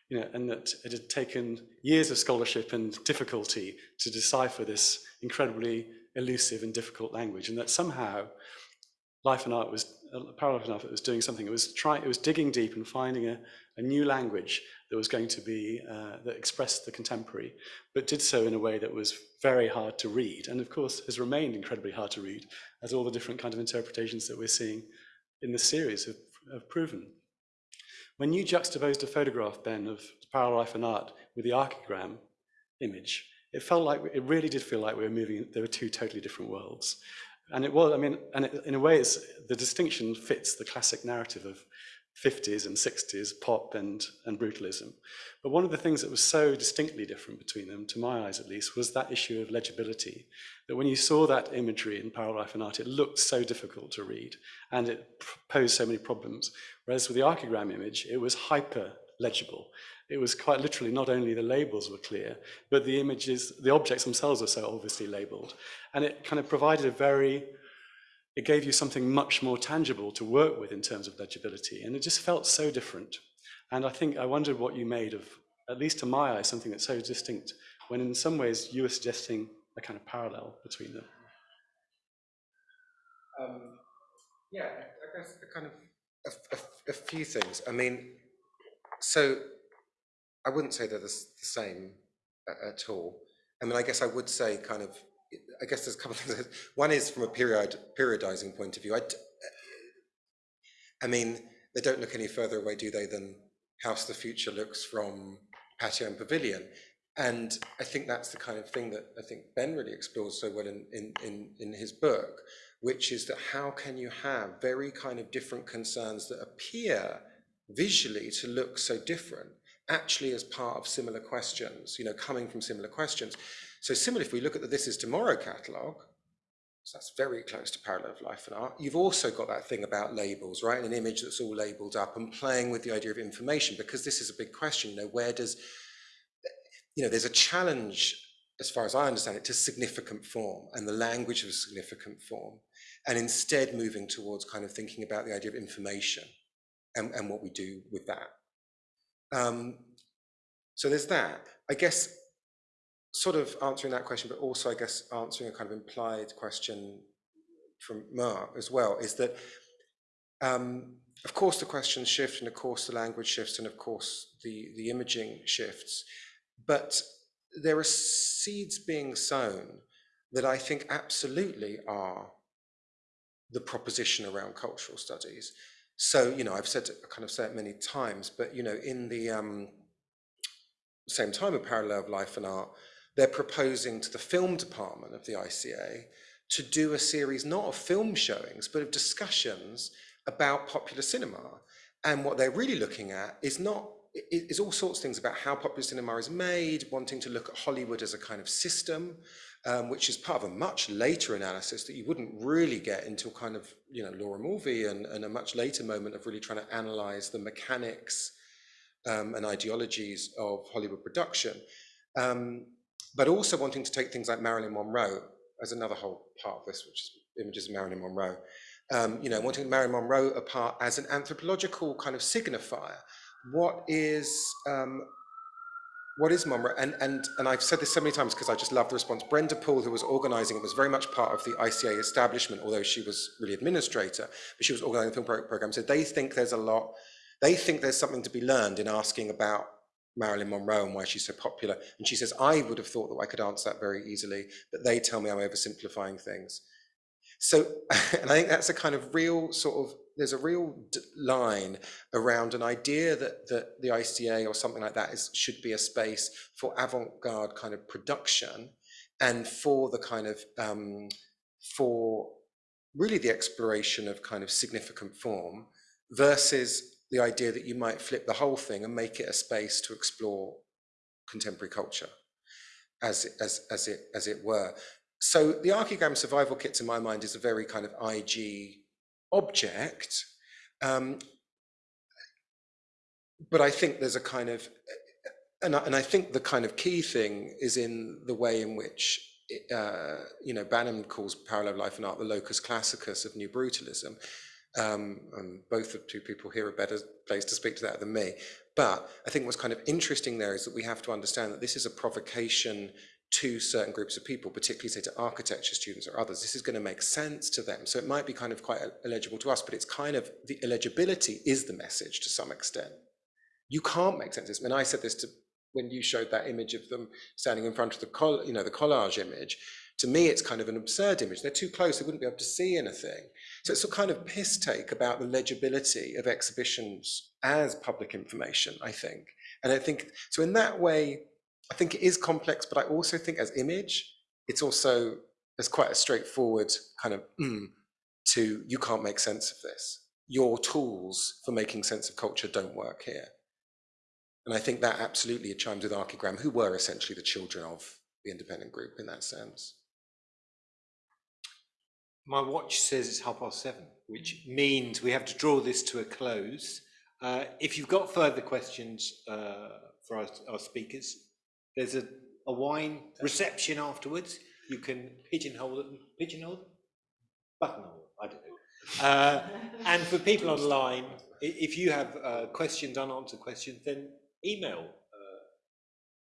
you know, and that it had taken years of scholarship and difficulty to decipher this incredibly elusive and difficult language, and that somehow Life and Art was, uh, Paralife and Art was doing something. It was trying, it was digging deep and finding a, a new language that was going to be, uh, that expressed the contemporary, but did so in a way that was very hard to read, and of course has remained incredibly hard to read, as all the different kind of interpretations that we're seeing in this series have, have proven. When you juxtaposed a photograph, Ben, of Parallel Life and Art with the archigram image, it felt like, it really did feel like we were moving, there were two totally different worlds. And it was, I mean, and it, in a way, it's, the distinction fits the classic narrative of 50s and 60s, pop and, and brutalism. But one of the things that was so distinctly different between them, to my eyes at least, was that issue of legibility. That when you saw that imagery in Parallel Life and Art, it looked so difficult to read and it posed so many problems. Whereas with the archigram image, it was hyper legible. It was quite literally not only the labels were clear, but the images, the objects themselves are so obviously labeled. And it kind of provided a very it gave you something much more tangible to work with in terms of legibility. And it just felt so different. And I think I wondered what you made of, at least to my eye, something that's so distinct, when in some ways you were suggesting a kind of parallel between them.
Um, yeah, I guess a kind of a, a, a, few things. I mean, so I wouldn't say they're the, same at, all. I mean, I guess I would say kind of I guess there's a couple of [laughs] things. One is from a period periodizing point of view. I, uh, I mean, they don't look any further away, do they, than House the Future looks from Patio and Pavilion. And I think that's the kind of thing that I think Ben really explores so well in, in, in, in his book, which is that how can you have very kind of different concerns that appear visually to look so different, actually as part of similar questions, you know, coming from similar questions. So similarly, if we look at the This Is Tomorrow catalogue, so that's very close to parallel of life and art. You've also got that thing about labels, right? An image that's all labeled up and playing with the idea of information, because this is a big question, you know, where does, you know, there's a challenge, as far as I understand it, to significant form and the language of significant form, and instead moving towards kind of thinking about the idea of information and, and what we do with that. Um, so there's that. I guess sort of answering that question, but also I guess answering a kind of implied question from Mark as well, is that um, of course the questions shift and of course the language shifts and of course the, the imaging shifts, but there are seeds being sown that I think absolutely are the proposition around cultural studies. So, you know, I've said, I kind of said it many times, but, you know, in the um, same time of Parallel of Life and Art, they're proposing to the film department of the ICA to do a series not of film showings, but of discussions about popular cinema. And what they're really looking at is not is all sorts of things about how popular cinema is made, wanting to look at Hollywood as a kind of system, um, which is part of a much later analysis that you wouldn't really get until kind of, you know, Laura Mulvey and, and a much later moment of really trying to analyze the mechanics um, and ideologies of Hollywood production. Um, but also wanting to take things like Marilyn Monroe as another whole part of this, which is images of Marilyn Monroe. Um, you know, wanting Marilyn Monroe apart as an anthropological kind of signifier. What is um, what is Monroe? And, and, and I've said this so many times because I just love the response. Brenda Poole, who was organizing it, was very much part of the ICA establishment, although she was really administrator, but she was organizing the film pro program. So they think there's a lot, they think there's something to be learned in asking about Marilyn Monroe and why she's so popular. And she says, I would have thought that I could answer that very easily, but they tell me I'm oversimplifying things. So, [laughs] and I think that's a kind of real sort of, there's a real line around an idea that, that the ICA or something like that is, should be a space for avant-garde kind of production and for the kind of, um, for really the exploration of kind of significant form versus the idea that you might flip the whole thing and make it a space to explore contemporary culture as, as, as, it, as it were. So the Archigram survival kit, to my mind, is a very kind of IG object. Um, but I think there's a kind of, and I, and I think the kind of key thing is in the way in which uh, you know, Banham calls parallel life and art the locus classicus of new brutalism um, and both of two people here are better placed to speak to that than me. But I think what's kind of interesting there is that we have to understand that this is a provocation to certain groups of people, particularly say to architecture students or others. This is going to make sense to them. So it might be kind of quite illegible to us, but it's kind of the illegibility is the message to some extent. You can't make sense of this. And I said this to when you showed that image of them standing in front of the you know the collage image. To me, it's kind of an absurd image. They're too close; they wouldn't be able to see anything. So it's a kind of piss take about the legibility of exhibitions as public information, I think. And I think, so in that way, I think it is complex, but I also think as image, it's also, there's quite a straightforward kind of mm, to, you can't make sense of this. your tools for making sense of culture don't work here. And I think that absolutely chimes with Archigram, who were essentially the children of the independent group in that sense.
My watch says it's half past seven, which means we have to draw this to a close. Uh, if you've got further questions uh, for our, our speakers, there's a, a wine reception afterwards. You can pigeonhole them, pigeonhole? Buttonhole, I don't know. Uh, and for people online, if you have uh, questions, unanswered questions, then email. Uh,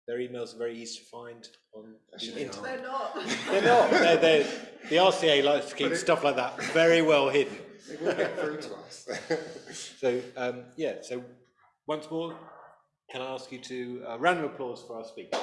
their emails are very easy to find on the internet.
They're not.
They're not. They're, they're, the RCA likes to keep stuff like that very well hidden.
It will get through to us. [laughs]
So, um, yeah, so once more, can I ask you to, uh, round of applause for our speaker?